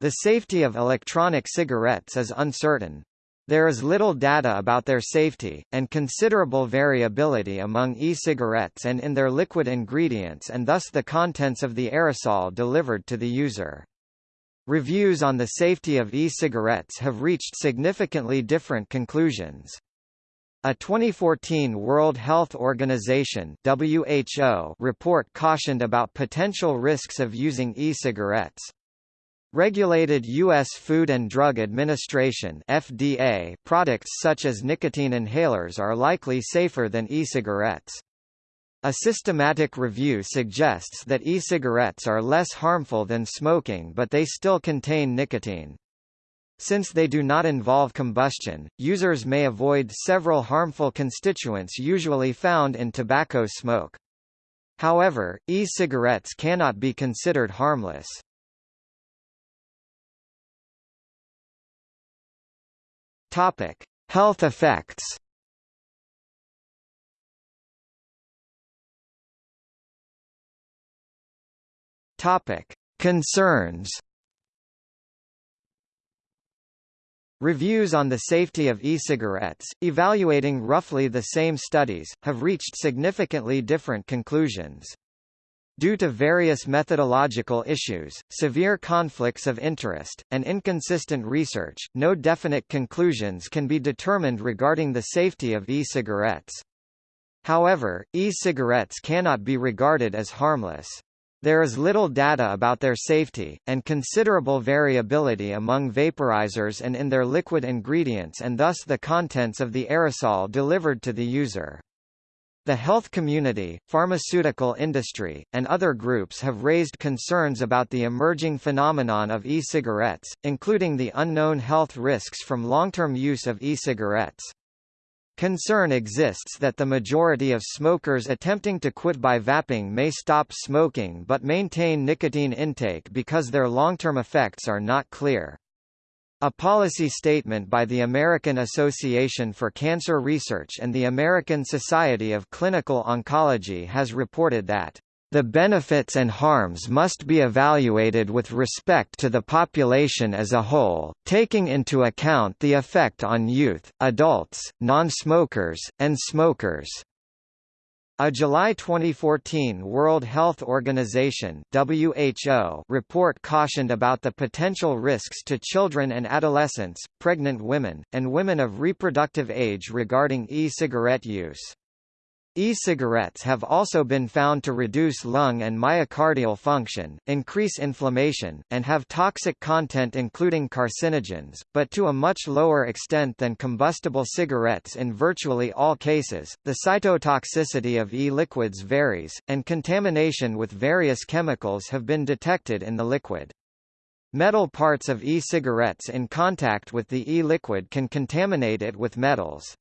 The safety of electronic cigarettes is uncertain. There is little data about their safety, and considerable variability among e-cigarettes and in their liquid ingredients and thus the contents of the aerosol delivered to the user. Reviews on the safety of e-cigarettes have reached significantly different conclusions. A 2014 World Health Organization WHO report cautioned about potential risks of using e-cigarettes. Regulated U.S. Food and Drug Administration FDA products such as nicotine inhalers are likely safer than e-cigarettes. A systematic review suggests that e-cigarettes are less harmful than smoking but they still contain nicotine. Since they do not involve combustion, users may avoid several harmful constituents usually found in tobacco smoke. However, e-cigarettes cannot be considered harmless. Topic: Health effects. Topic: Concerns. Reviews on the safety of e-cigarettes, evaluating roughly the same studies, have reached significantly different conclusions. Due to various methodological issues, severe conflicts of interest, and inconsistent research, no definite conclusions can be determined regarding the safety of e-cigarettes. However, e-cigarettes cannot be regarded as harmless. There is little data about their safety, and considerable variability among vaporizers and in their liquid ingredients and thus the contents of the aerosol delivered to the user. The health community, pharmaceutical industry, and other groups have raised concerns about the emerging phenomenon of e-cigarettes, including the unknown health risks from long-term use of e-cigarettes. Concern exists that the majority of smokers attempting to quit by vaping may stop smoking but maintain nicotine intake because their long-term effects are not clear. A policy statement by the American Association for Cancer Research and the American Society of Clinical Oncology has reported that the benefits and harms must be evaluated with respect to the population as a whole, taking into account the effect on youth, adults, non-smokers, and smokers. A July 2014 World Health Organization WHO report cautioned about the potential risks to children and adolescents, pregnant women, and women of reproductive age regarding e-cigarette use. E-cigarettes have also been found to reduce lung and myocardial function, increase inflammation, and have toxic content including carcinogens, but to a much lower extent than combustible cigarettes in virtually all cases. The cytotoxicity of e-liquids varies, and contamination with various chemicals have been detected in the liquid. Metal parts of e-cigarettes in contact with the e-liquid can contaminate it with metals.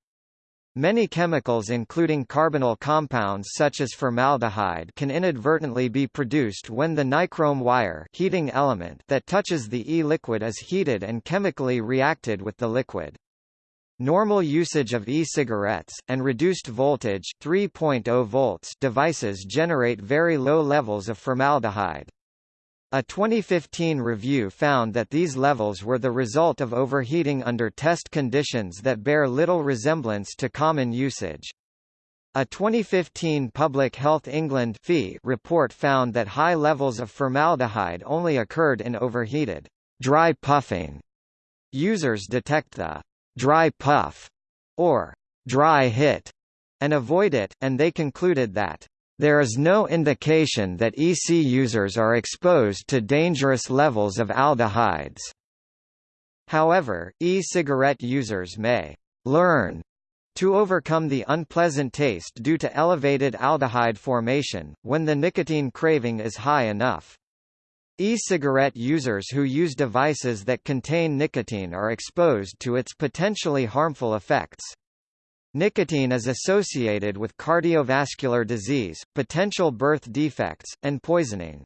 Many chemicals including carbonyl compounds such as formaldehyde can inadvertently be produced when the nichrome wire heating element that touches the e-liquid is heated and chemically reacted with the liquid. Normal usage of e-cigarettes, and reduced voltage 3.0 volts devices generate very low levels of formaldehyde. A 2015 review found that these levels were the result of overheating under test conditions that bear little resemblance to common usage. A 2015 Public Health England report found that high levels of formaldehyde only occurred in overheated dry puffing. Users detect the dry puff or dry hit and avoid it, and they concluded that there is no indication that EC users are exposed to dangerous levels of aldehydes. However, e-cigarette users may learn to overcome the unpleasant taste due to elevated aldehyde formation, when the nicotine craving is high enough. E-cigarette users who use devices that contain nicotine are exposed to its potentially harmful effects. Nicotine is associated with cardiovascular disease, potential birth defects, and poisoning.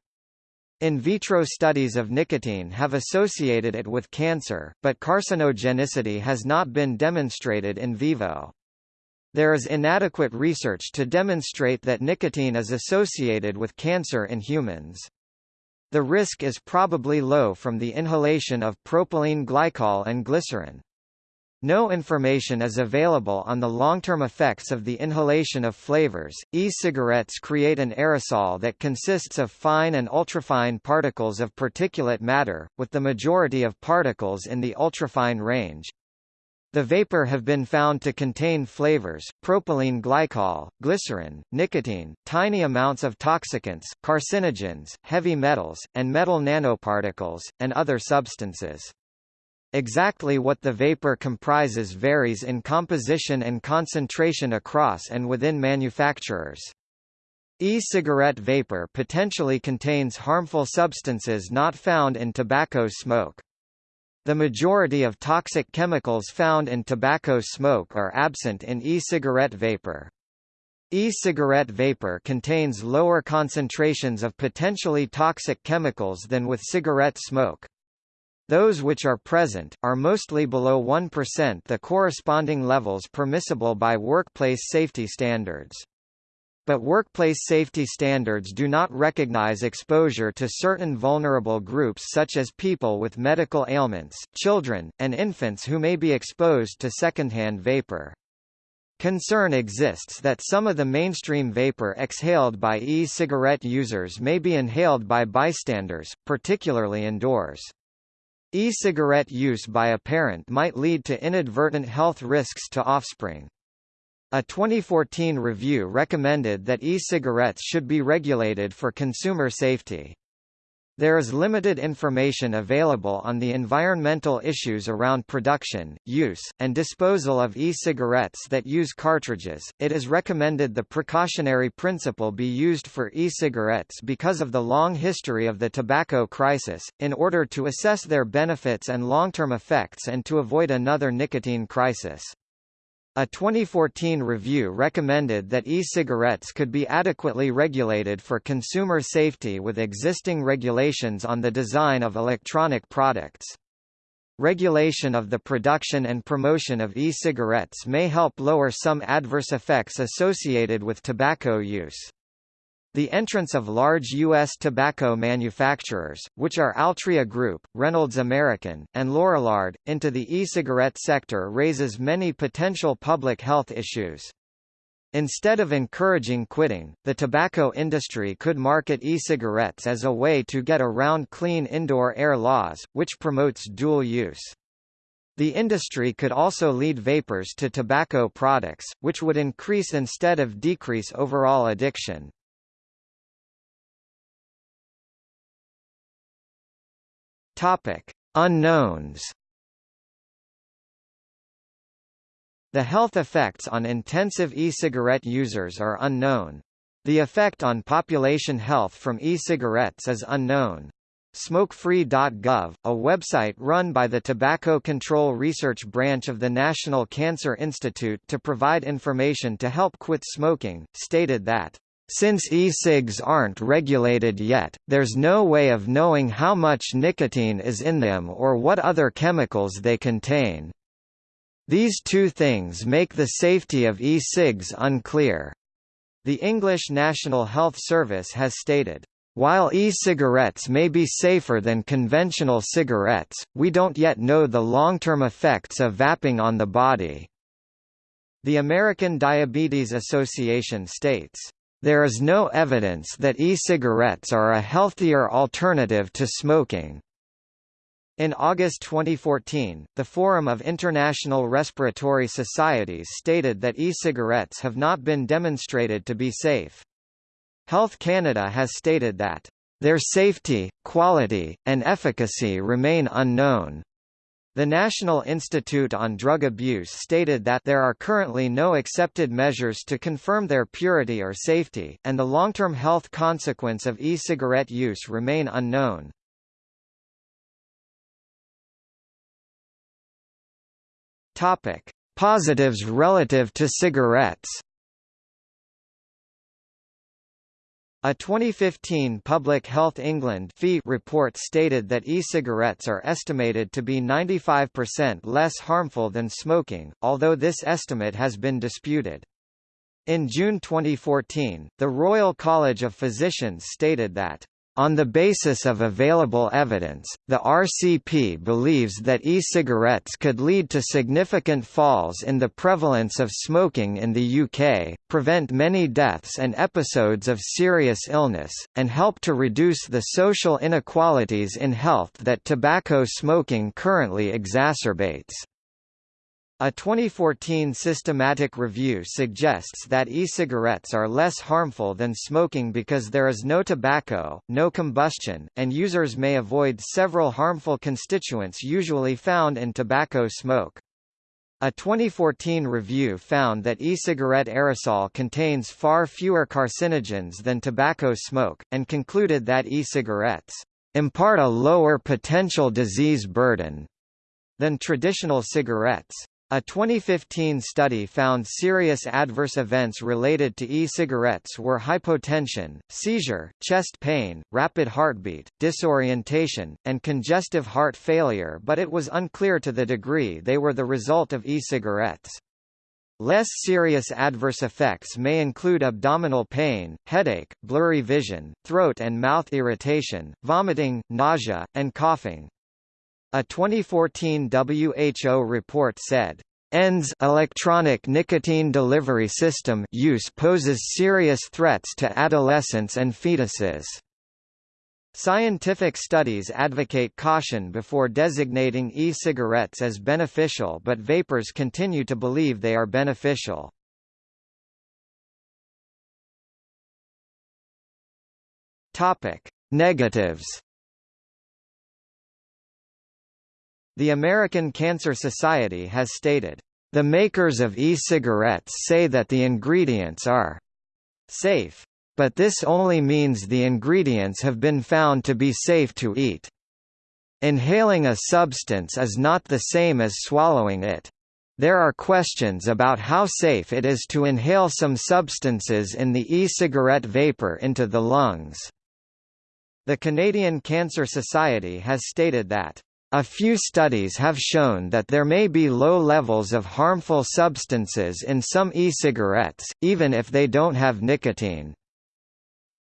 In vitro studies of nicotine have associated it with cancer, but carcinogenicity has not been demonstrated in vivo. There is inadequate research to demonstrate that nicotine is associated with cancer in humans. The risk is probably low from the inhalation of propylene glycol and glycerin. No information is available on the long-term effects of the inhalation of flavors. E-cigarettes create an aerosol that consists of fine and ultrafine particles of particulate matter, with the majority of particles in the ultrafine range. The vapor have been found to contain flavors, propylene glycol, glycerin, nicotine, tiny amounts of toxicants, carcinogens, heavy metals, and metal nanoparticles, and other substances. Exactly what the vapor comprises varies in composition and concentration across and within manufacturers. E-cigarette vapor potentially contains harmful substances not found in tobacco smoke. The majority of toxic chemicals found in tobacco smoke are absent in e-cigarette vapor. E-cigarette vapor contains lower concentrations of potentially toxic chemicals than with cigarette smoke. Those which are present, are mostly below 1% the corresponding levels permissible by workplace safety standards. But workplace safety standards do not recognize exposure to certain vulnerable groups such as people with medical ailments, children, and infants who may be exposed to secondhand vapor. Concern exists that some of the mainstream vapor exhaled by e-cigarette users may be inhaled by bystanders, particularly indoors. E-cigarette use by a parent might lead to inadvertent health risks to offspring. A 2014 review recommended that e-cigarettes should be regulated for consumer safety. There is limited information available on the environmental issues around production, use, and disposal of e-cigarettes that use cartridges. It is recommended the precautionary principle be used for e-cigarettes because of the long history of the tobacco crisis, in order to assess their benefits and long-term effects and to avoid another nicotine crisis. A 2014 review recommended that e-cigarettes could be adequately regulated for consumer safety with existing regulations on the design of electronic products. Regulation of the production and promotion of e-cigarettes may help lower some adverse effects associated with tobacco use. The entrance of large U.S. tobacco manufacturers, which are Altria Group, Reynolds American, and Lorillard, into the e-cigarette sector raises many potential public health issues. Instead of encouraging quitting, the tobacco industry could market e-cigarettes as a way to get around clean indoor air laws, which promotes dual use. The industry could also lead vapers to tobacco products, which would increase instead of decrease overall addiction. Topic: Unknowns. The health effects on intensive e-cigarette users are unknown. The effect on population health from e-cigarettes is unknown. Smokefree.gov, a website run by the Tobacco Control Research Branch of the National Cancer Institute to provide information to help quit smoking, stated that since e-cigs aren't regulated yet, there's no way of knowing how much nicotine is in them or what other chemicals they contain. These two things make the safety of e-cigs unclear. The English National Health Service has stated, while e-cigarettes may be safer than conventional cigarettes, we don't yet know the long-term effects of vaping on the body. The American Diabetes Association states, there is no evidence that e-cigarettes are a healthier alternative to smoking. In August 2014, the Forum of International Respiratory Societies stated that e-cigarettes have not been demonstrated to be safe. Health Canada has stated that, "...their safety, quality, and efficacy remain unknown." The National Institute on Drug Abuse stated that there are currently no accepted measures to confirm their purity or safety, and the long-term health consequence of e-cigarette use remain unknown. Topic: Positives relative to cigarettes. A 2015 Public Health England report stated that e-cigarettes are estimated to be 95% less harmful than smoking, although this estimate has been disputed. In June 2014, the Royal College of Physicians stated that On the basis of available evidence, the RCP believes that e-cigarettes could lead to significant falls in the prevalence of smoking in the UK, prevent many deaths and episodes of serious illness, and help to reduce the social inequalities in health that tobacco smoking currently exacerbates. A 2014 systematic review suggests that e-cigarettes are less harmful than smoking because there is no tobacco, no combustion, and users may avoid several harmful constituents usually found in tobacco smoke. A 2014 review found that e-cigarette aerosol contains far fewer carcinogens than tobacco smoke, and concluded that e-cigarettes impart a lower potential disease burden than traditional cigarettes. A 2015 study found serious adverse events related to e-cigarettes were hypotension, seizure, chest pain, rapid heartbeat, disorientation, and congestive heart failure but it was unclear to the degree they were the result of e-cigarettes. Less serious adverse effects may include abdominal pain, headache, blurry vision, throat and mouth irritation, vomiting, nausea, and coughing. A 2014 WHO report said, ENDS electronic nicotine delivery system use poses serious threats to adolescents and fetuses. Scientific studies advocate caution before designating e-cigarettes as beneficial but vapers continue to believe they are beneficial. Negatives The American Cancer Society has stated, "...the makers of e-cigarettes say that the ingredients are safe. But this only means the ingredients have been found to be safe to eat. Inhaling a substance is not the same as swallowing it. There are questions about how safe it is to inhale some substances in the e-cigarette vapor into the lungs." The Canadian Cancer Society has stated that a few studies have shown that there may be low levels of harmful substances in some e-cigarettes, even if they don't have nicotine.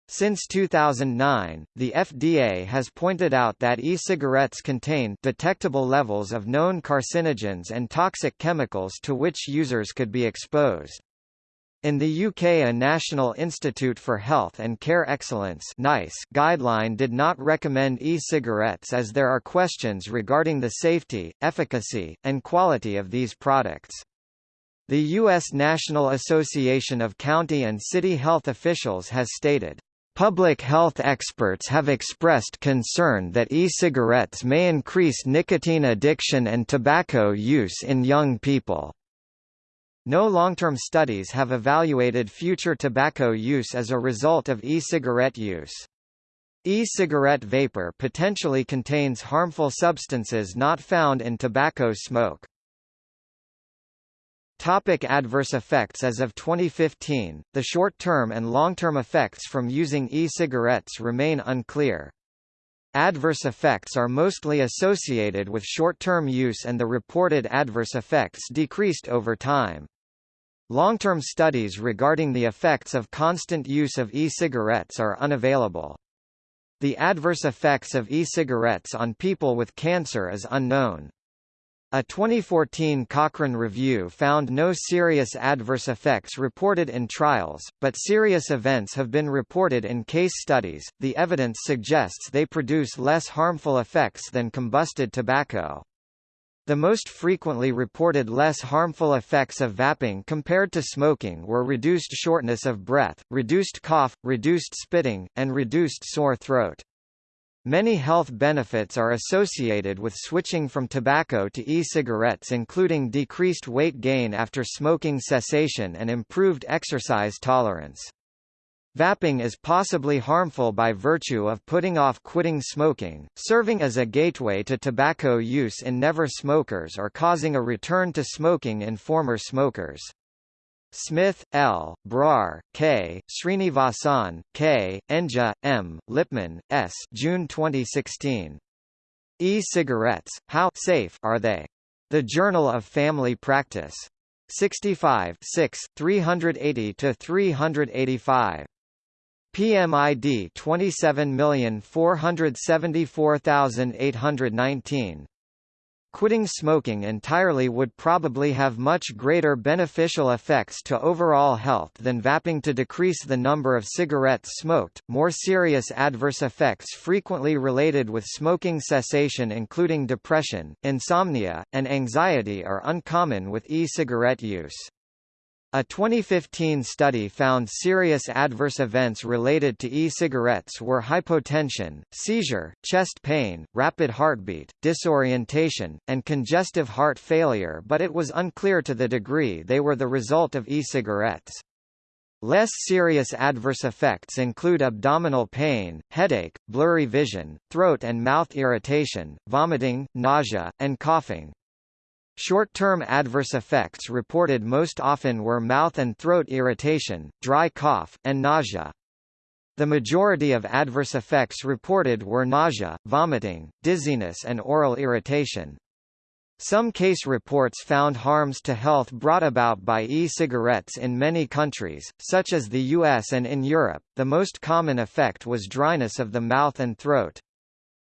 Since 2009, the FDA has pointed out that e-cigarettes contain detectable levels of known carcinogens and toxic chemicals to which users could be exposed. In the UK a National Institute for Health and Care Excellence NICE guideline did not recommend e-cigarettes as there are questions regarding the safety, efficacy, and quality of these products. The U.S. National Association of County and City Health Officials has stated, Public health experts have expressed concern that e-cigarettes may increase nicotine addiction and tobacco use in young people. No long-term studies have evaluated future tobacco use as a result of e-cigarette use. E-cigarette vapor potentially contains harmful substances not found in tobacco smoke. Topic adverse effects As of 2015, the short-term and long-term effects from using e-cigarettes remain unclear. Adverse effects are mostly associated with short-term use and the reported adverse effects decreased over time. Long-term studies regarding the effects of constant use of e-cigarettes are unavailable. The adverse effects of e-cigarettes on people with cancer is unknown. A 2014 Cochrane review found no serious adverse effects reported in trials, but serious events have been reported in case studies. The evidence suggests they produce less harmful effects than combusted tobacco. The most frequently reported less harmful effects of vaping compared to smoking were reduced shortness of breath, reduced cough, reduced spitting, and reduced sore throat. Many health benefits are associated with switching from tobacco to e-cigarettes including decreased weight gain after smoking cessation and improved exercise tolerance. Vaping is possibly harmful by virtue of putting off quitting smoking, serving as a gateway to tobacco use in never smokers or causing a return to smoking in former smokers. Smith, L., Brar, K., Srinivasan, K., Enja, M., Lipman, S. June 2016. E-cigarettes, how safe are they? The Journal of Family Practice. 65 6, 380–385 PMID 27474819. Quitting smoking entirely would probably have much greater beneficial effects to overall health than vaping to decrease the number of cigarettes smoked. More serious adverse effects frequently related with smoking cessation, including depression, insomnia, and anxiety, are uncommon with e cigarette use. A 2015 study found serious adverse events related to e-cigarettes were hypotension, seizure, chest pain, rapid heartbeat, disorientation, and congestive heart failure but it was unclear to the degree they were the result of e-cigarettes. Less serious adverse effects include abdominal pain, headache, blurry vision, throat and mouth irritation, vomiting, nausea, and coughing. Short-term adverse effects reported most often were mouth and throat irritation, dry cough, and nausea. The majority of adverse effects reported were nausea, vomiting, dizziness and oral irritation. Some case reports found harms to health brought about by e-cigarettes in many countries, such as the US and in Europe. The most common effect was dryness of the mouth and throat.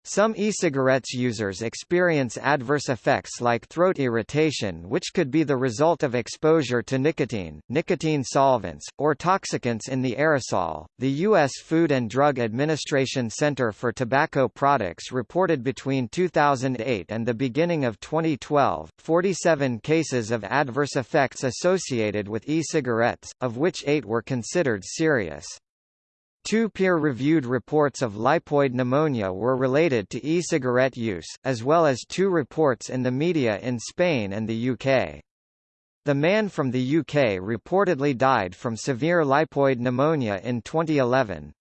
Some e-cigarettes users experience adverse effects like throat irritation which could be the result of exposure to nicotine, nicotine solvents, or toxicants in the aerosol. The U.S. Food and Drug Administration Center for Tobacco Products reported between 2008 and the beginning of 2012, 47 cases of adverse effects associated with e-cigarettes, of which eight were considered serious. Two peer-reviewed reports of lipoid pneumonia were related to e-cigarette use, as well as two reports in the media in Spain and the UK. The man from the UK reportedly died from severe lipoid pneumonia in 2011.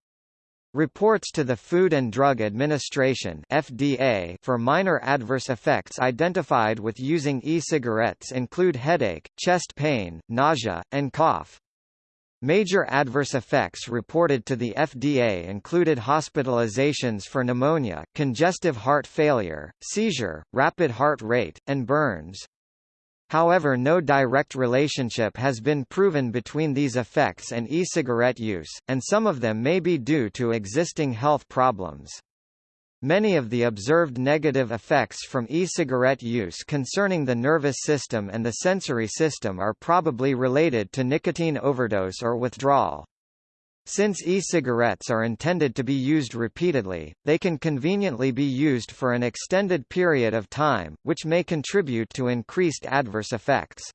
Reports to the Food and Drug Administration FDA for minor adverse effects identified with using e-cigarettes include headache, chest pain, nausea, and cough. Major adverse effects reported to the FDA included hospitalizations for pneumonia, congestive heart failure, seizure, rapid heart rate, and burns. However no direct relationship has been proven between these effects and e-cigarette use, and some of them may be due to existing health problems. Many of the observed negative effects from e-cigarette use concerning the nervous system and the sensory system are probably related to nicotine overdose or withdrawal. Since e-cigarettes are intended to be used repeatedly, they can conveniently be used for an extended period of time, which may contribute to increased adverse effects.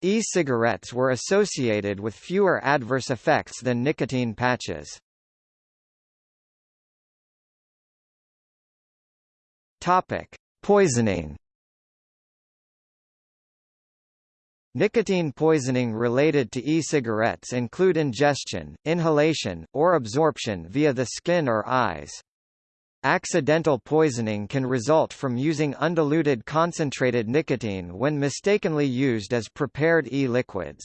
E-cigarettes were associated with fewer adverse effects than nicotine patches. Topic: Poisoning. Nicotine poisoning related to e-cigarettes include ingestion, inhalation, or absorption via the skin or eyes. Accidental poisoning can result from using undiluted concentrated nicotine when mistakenly used as prepared e-liquids.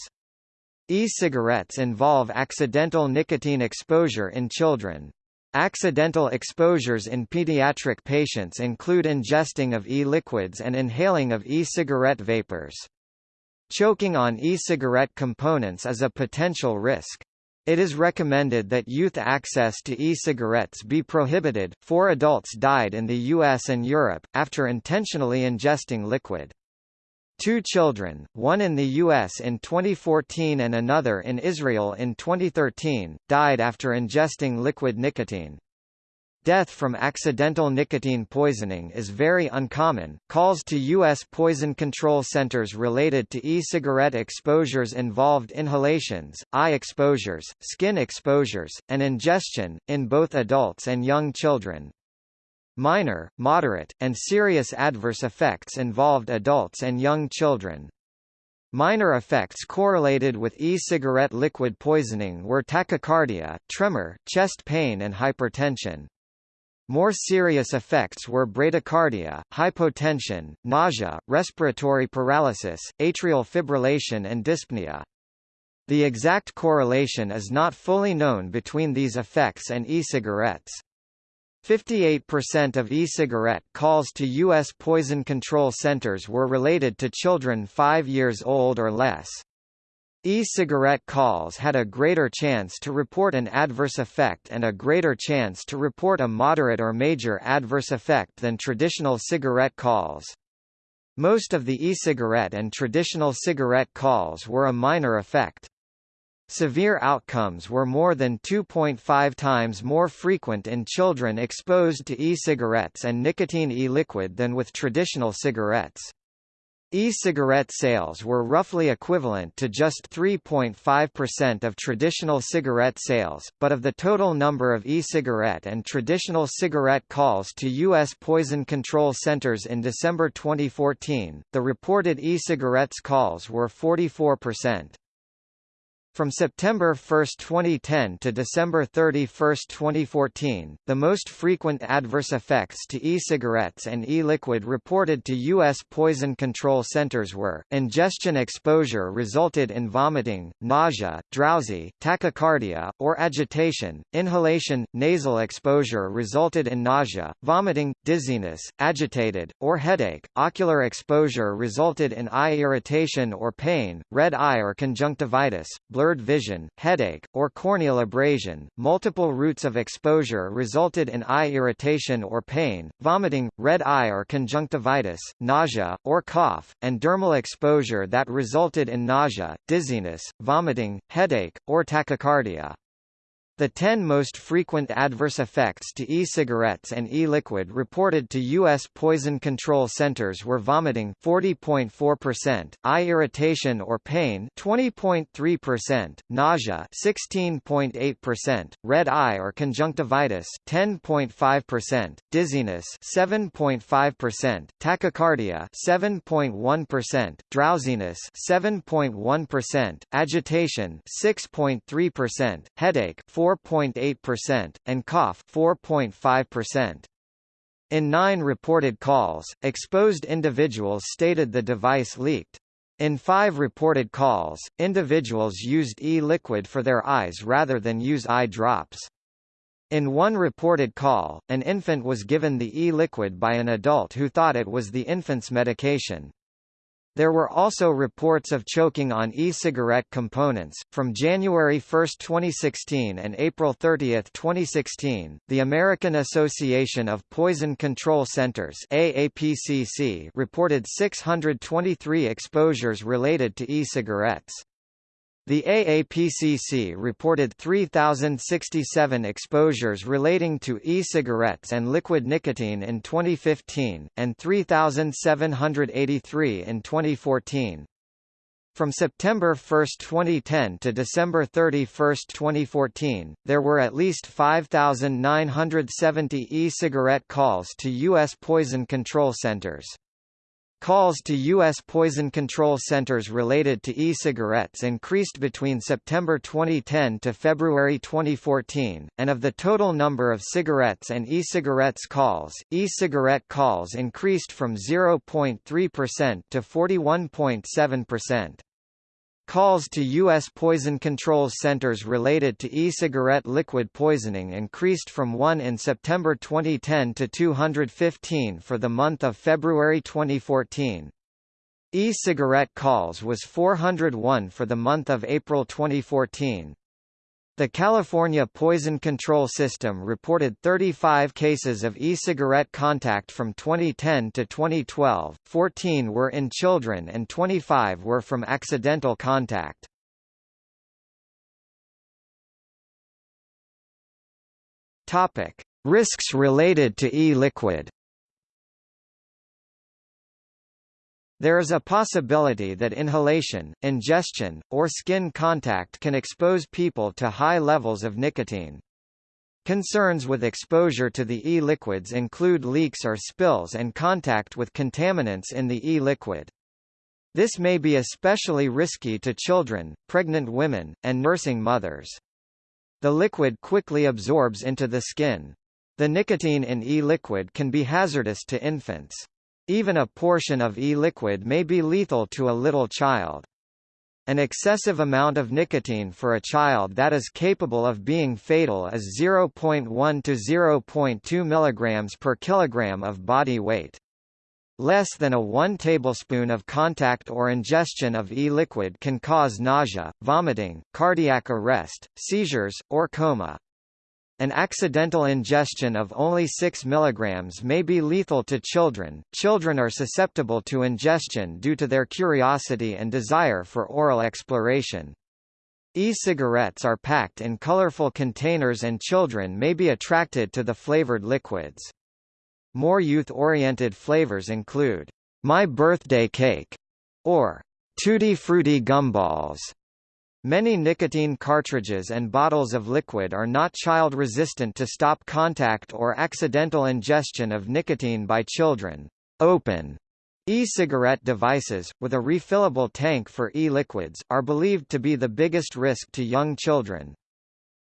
E-cigarettes involve accidental nicotine exposure in children. Accidental exposures in pediatric patients include ingesting of e-liquids and inhaling of e-cigarette vapors. Choking on e-cigarette components is a potential risk. It is recommended that youth access to e-cigarettes be prohibited. Four adults died in the US and Europe, after intentionally ingesting liquid. Two children, one in the U.S. in 2014 and another in Israel in 2013, died after ingesting liquid nicotine. Death from accidental nicotine poisoning is very uncommon. Calls to U.S. poison control centers related to e-cigarette exposures involved inhalations, eye exposures, skin exposures, and ingestion, in both adults and young children. Minor, moderate, and serious adverse effects involved adults and young children. Minor effects correlated with e-cigarette liquid poisoning were tachycardia, tremor, chest pain and hypertension. More serious effects were bradycardia, hypotension, nausea, respiratory paralysis, atrial fibrillation and dyspnea. The exact correlation is not fully known between these effects and e-cigarettes. 58% of e-cigarette calls to U.S. poison control centers were related to children 5 years old or less. E-cigarette calls had a greater chance to report an adverse effect and a greater chance to report a moderate or major adverse effect than traditional cigarette calls. Most of the e-cigarette and traditional cigarette calls were a minor effect. Severe outcomes were more than 2.5 times more frequent in children exposed to e-cigarettes and nicotine e-liquid than with traditional cigarettes. E-cigarette sales were roughly equivalent to just 3.5% of traditional cigarette sales, but of the total number of e-cigarette and traditional cigarette calls to U.S. poison control centers in December 2014, the reported e-cigarettes calls were 44%. From September 1, 2010 to December 31, 2014, the most frequent adverse effects to e-cigarettes and e-liquid reported to U.S. poison control centers were, ingestion exposure resulted in vomiting, nausea, drowsy, tachycardia, or agitation, inhalation, nasal exposure resulted in nausea, vomiting, dizziness, agitated, or headache, ocular exposure resulted in eye irritation or pain, red eye or conjunctivitis, blurred blurred vision, headache, or corneal abrasion. Multiple routes of exposure resulted in eye irritation or pain, vomiting, red eye or conjunctivitis, nausea, or cough, and dermal exposure that resulted in nausea, dizziness, vomiting, headache, or tachycardia. The 10 most frequent adverse effects to e-cigarettes and e-liquid reported to U.S. poison control centers were vomiting 40.4%, eye irritation or pain 20.3%, nausea 16.8%, red eye or conjunctivitis 10.5%, dizziness 7.5%, tachycardia 7.1%, drowsiness 7.1%, agitation 6.3%, headache 4 4.8%, and cough 4.5%. In nine reported calls, exposed individuals stated the device leaked. In five reported calls, individuals used e-liquid for their eyes rather than use eye drops. In one reported call, an infant was given the e-liquid by an adult who thought it was the infant's medication. There were also reports of choking on e-cigarette components. From January 1, 2016 and April 30, 2016, the American Association of Poison Control Centers AAPCC reported 623 exposures related to e-cigarettes. The AAPCC reported 3,067 exposures relating to e-cigarettes and liquid nicotine in 2015, and 3,783 in 2014. From September 1, 2010 to December 31, 2014, there were at least 5,970 e-cigarette calls to U.S. poison control centers. Calls to U.S. poison control centers related to e-cigarettes increased between September 2010 to February 2014, and of the total number of cigarettes and e-cigarettes calls, e-cigarette calls increased from 0.3% to 41.7%. Calls to U.S. poison control centers related to e-cigarette liquid poisoning increased from 1 in September 2010 to 215 for the month of February 2014. E-cigarette calls was 401 for the month of April 2014. The California Poison Control System reported 35 cases of e-cigarette contact from 2010 to 2012, 14 were in children and 25 were from accidental contact. Risks related to e-liquid There is a possibility that inhalation, ingestion, or skin contact can expose people to high levels of nicotine. Concerns with exposure to the e-liquids include leaks or spills and contact with contaminants in the e-liquid. This may be especially risky to children, pregnant women, and nursing mothers. The liquid quickly absorbs into the skin. The nicotine in e-liquid can be hazardous to infants. Even a portion of e-liquid may be lethal to a little child. An excessive amount of nicotine for a child that is capable of being fatal is 0.1 to 0.2 mg per kilogram of body weight. Less than a 1 tablespoon of contact or ingestion of e-liquid can cause nausea, vomiting, cardiac arrest, seizures, or coma. An accidental ingestion of only 6 mg may be lethal to children. Children are susceptible to ingestion due to their curiosity and desire for oral exploration. E-cigarettes are packed in colorful containers and children may be attracted to the flavored liquids. More youth-oriented flavors include, My Birthday Cake, or Tutti Frutti Gumballs. Many nicotine cartridges and bottles of liquid are not child-resistant to stop contact or accidental ingestion of nicotine by children. Open E-cigarette devices, with a refillable tank for e-liquids, are believed to be the biggest risk to young children.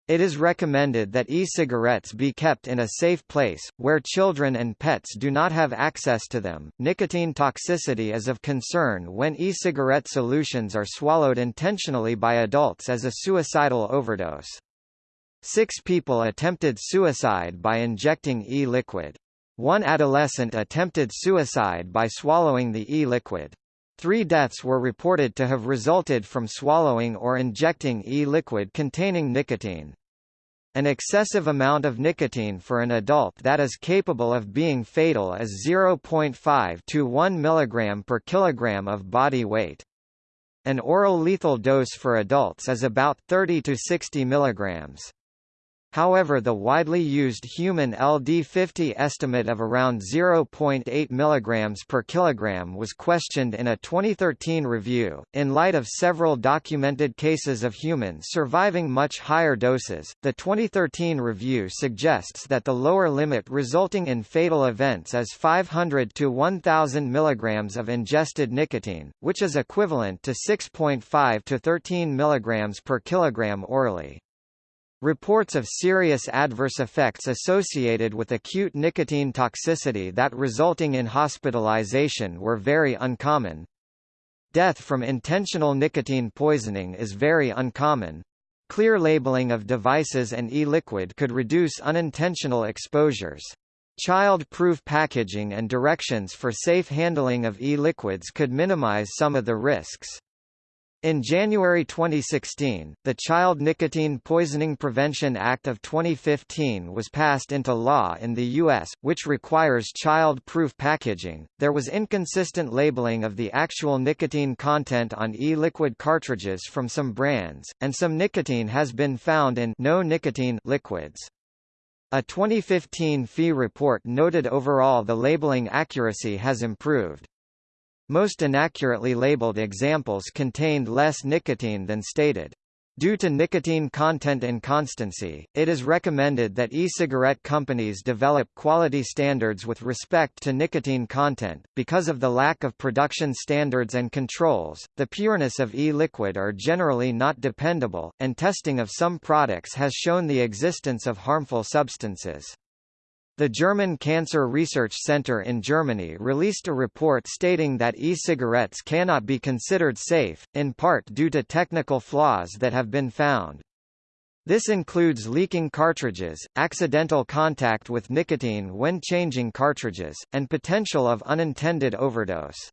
It is recommended that e-cigarettes be kept in a safe place, where children and pets do not have access to them. Nicotine toxicity is of concern when e-cigarette solutions are swallowed intentionally by adults as a suicidal overdose. Six people attempted suicide by injecting e-liquid. One adolescent attempted suicide by swallowing the e-liquid. Three deaths were reported to have resulted from swallowing or injecting e-liquid containing nicotine. An excessive amount of nicotine for an adult that is capable of being fatal is 0.5 to 1 mg per kilogram of body weight. An oral lethal dose for adults is about 30 to 60 mg. However the widely used human LD50 estimate of around 0.8 mg per kilogram was questioned in a 2013 review. In light of several documented cases of humans surviving much higher doses, the 2013 review suggests that the lower limit resulting in fatal events is 500 to 1000 mg of ingested nicotine, which is equivalent to 6.5 to 13 mg per kilogram orally. Reports of serious adverse effects associated with acute nicotine toxicity that resulting in hospitalization were very uncommon. Death from intentional nicotine poisoning is very uncommon. Clear labeling of devices and e-liquid could reduce unintentional exposures. Child-proof packaging and directions for safe handling of e-liquids could minimize some of the risks. In January 2016, the Child Nicotine Poisoning Prevention Act of 2015 was passed into law in the U.S., which requires child-proof packaging. There was inconsistent labeling of the actual nicotine content on e-liquid cartridges from some brands, and some nicotine has been found in no nicotine liquids. A 2015 fee report noted overall the labeling accuracy has improved. Most inaccurately labeled examples contained less nicotine than stated. Due to nicotine content inconstancy, it is recommended that e-cigarette companies develop quality standards with respect to nicotine content. Because of the lack of production standards and controls, the pureness of e-liquid are generally not dependable, and testing of some products has shown the existence of harmful substances. The German Cancer Research Center in Germany released a report stating that e-cigarettes cannot be considered safe, in part due to technical flaws that have been found. This includes leaking cartridges, accidental contact with nicotine when changing cartridges, and potential of unintended overdose.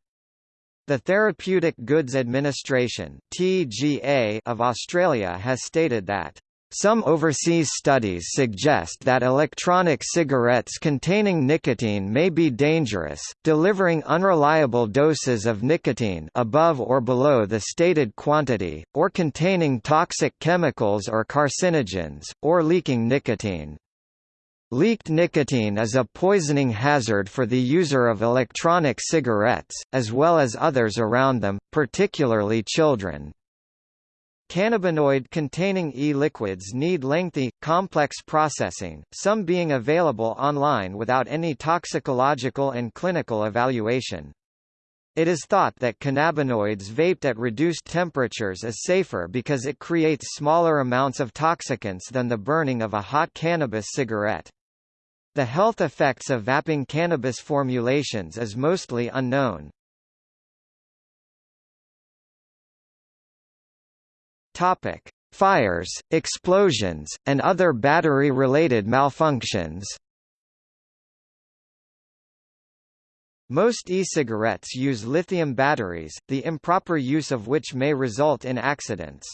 The Therapeutic Goods Administration (TGA) of Australia has stated that some overseas studies suggest that electronic cigarettes containing nicotine may be dangerous, delivering unreliable doses of nicotine above or below the stated quantity, or containing toxic chemicals or carcinogens, or leaking nicotine. Leaked nicotine is a poisoning hazard for the user of electronic cigarettes, as well as others around them, particularly children. Cannabinoid-containing e-liquids need lengthy, complex processing, some being available online without any toxicological and clinical evaluation. It is thought that cannabinoids vaped at reduced temperatures is safer because it creates smaller amounts of toxicants than the burning of a hot cannabis cigarette. The health effects of vaping cannabis formulations is mostly unknown. Topic: Fires, explosions, and other battery-related malfunctions. Most e-cigarettes use lithium batteries, the improper use of which may result in accidents.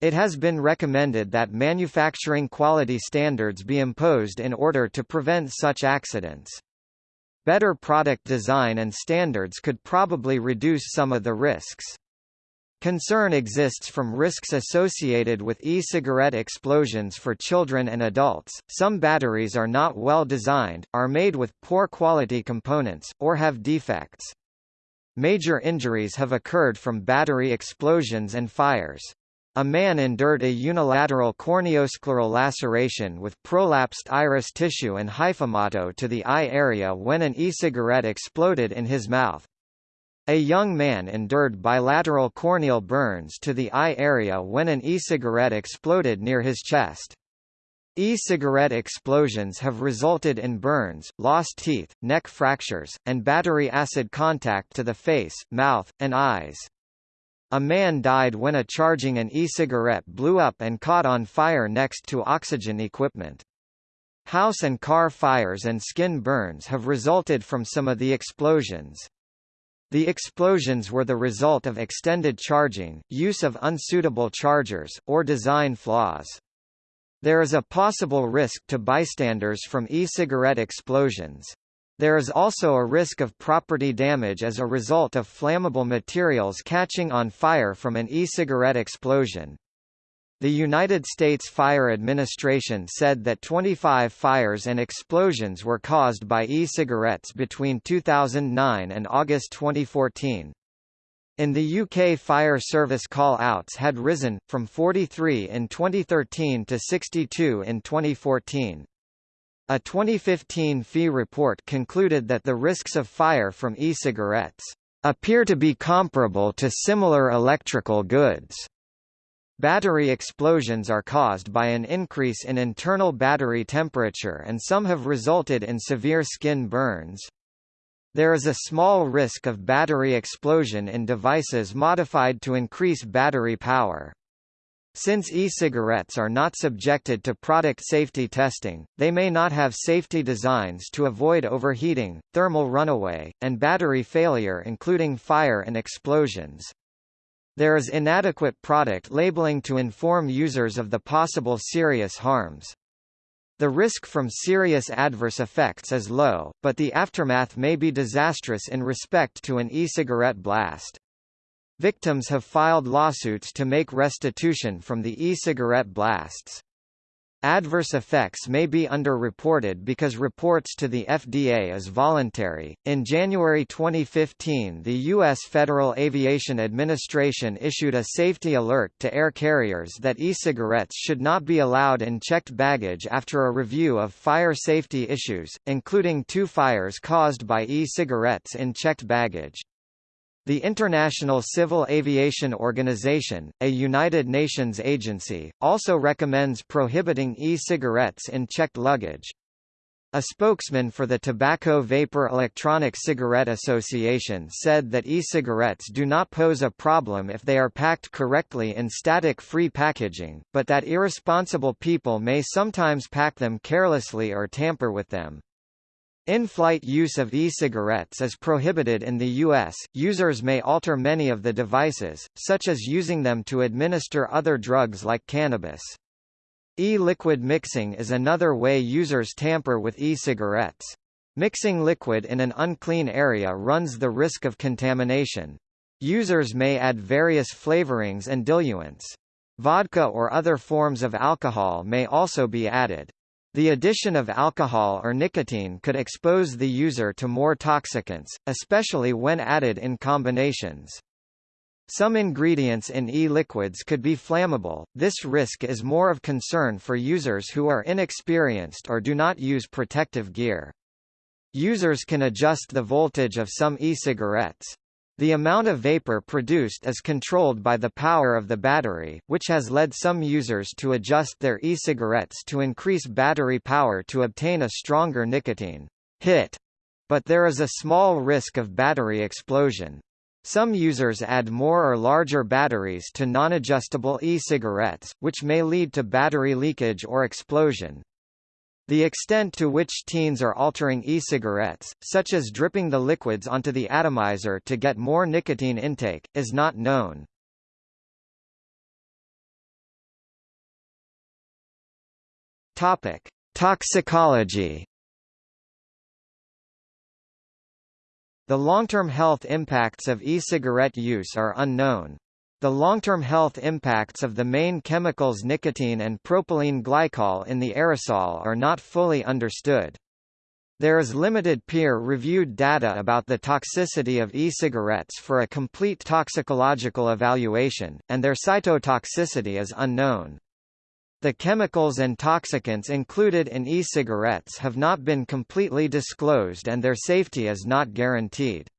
It has been recommended that manufacturing quality standards be imposed in order to prevent such accidents. Better product design and standards could probably reduce some of the risks. Concern exists from risks associated with e-cigarette explosions for children and adults. Some batteries are not well designed, are made with poor quality components, or have defects. Major injuries have occurred from battery explosions and fires. A man endured a unilateral corneoscleral laceration with prolapsed iris tissue and hyphomato to the eye area when an e-cigarette exploded in his mouth. A young man endured bilateral corneal burns to the eye area when an e-cigarette exploded near his chest. E-cigarette explosions have resulted in burns, lost teeth, neck fractures, and battery acid contact to the face, mouth, and eyes. A man died when a charging an e-cigarette blew up and caught on fire next to oxygen equipment. House and car fires and skin burns have resulted from some of the explosions. The explosions were the result of extended charging, use of unsuitable chargers, or design flaws. There is a possible risk to bystanders from e-cigarette explosions. There is also a risk of property damage as a result of flammable materials catching on fire from an e-cigarette explosion. The United States Fire Administration said that 25 fires and explosions were caused by e-cigarettes between 2009 and August 2014. In the UK fire service call-outs had risen, from 43 in 2013 to 62 in 2014. A 2015 PHE report concluded that the risks of fire from e-cigarettes appear to be comparable to similar electrical goods. Battery explosions are caused by an increase in internal battery temperature and some have resulted in severe skin burns. There is a small risk of battery explosion in devices modified to increase battery power. Since e-cigarettes are not subjected to product safety testing, they may not have safety designs to avoid overheating, thermal runaway, and battery failure including fire and explosions. There is inadequate product labeling to inform users of the possible serious harms. The risk from serious adverse effects is low, but the aftermath may be disastrous in respect to an e-cigarette blast. Victims have filed lawsuits to make restitution from the e-cigarette blasts. Adverse effects may be underreported because reports to the FDA is voluntary. In January 2015, the U.S. Federal Aviation Administration issued a safety alert to air carriers that e-cigarettes should not be allowed in checked baggage after a review of fire safety issues, including two fires caused by e-cigarettes in checked baggage. The International Civil Aviation Organization, a United Nations agency, also recommends prohibiting e-cigarettes in checked luggage. A spokesman for the Tobacco Vapor Electronic Cigarette Association said that e-cigarettes do not pose a problem if they are packed correctly in static-free packaging, but that irresponsible people may sometimes pack them carelessly or tamper with them. In-flight use of e-cigarettes is prohibited in the U.S. Users may alter many of the devices, such as using them to administer other drugs like cannabis. E-liquid mixing is another way users tamper with e-cigarettes. Mixing liquid in an unclean area runs the risk of contamination. Users may add various flavorings and diluents. Vodka or other forms of alcohol may also be added. The addition of alcohol or nicotine could expose the user to more toxicants, especially when added in combinations. Some ingredients in e-liquids could be flammable, this risk is more of concern for users who are inexperienced or do not use protective gear. Users can adjust the voltage of some e-cigarettes. The amount of vapor produced is controlled by the power of the battery, which has led some users to adjust their e-cigarettes to increase battery power to obtain a stronger nicotine hit. But there is a small risk of battery explosion. Some users add more or larger batteries to non-adjustable e-cigarettes, which may lead to battery leakage or explosion. The extent to which teens are altering e-cigarettes, such as dripping the liquids onto the atomizer to get more nicotine intake, is not known. Topic: Toxicology. The long-term health impacts of e-cigarette use are unknown. The long-term health impacts of the main chemicals nicotine and propylene glycol in the aerosol are not fully understood. There is limited peer-reviewed data about the toxicity of e-cigarettes for a complete toxicological evaluation, and their cytotoxicity is unknown. The chemicals and toxicants included in e-cigarettes have not been completely disclosed and their safety is not guaranteed.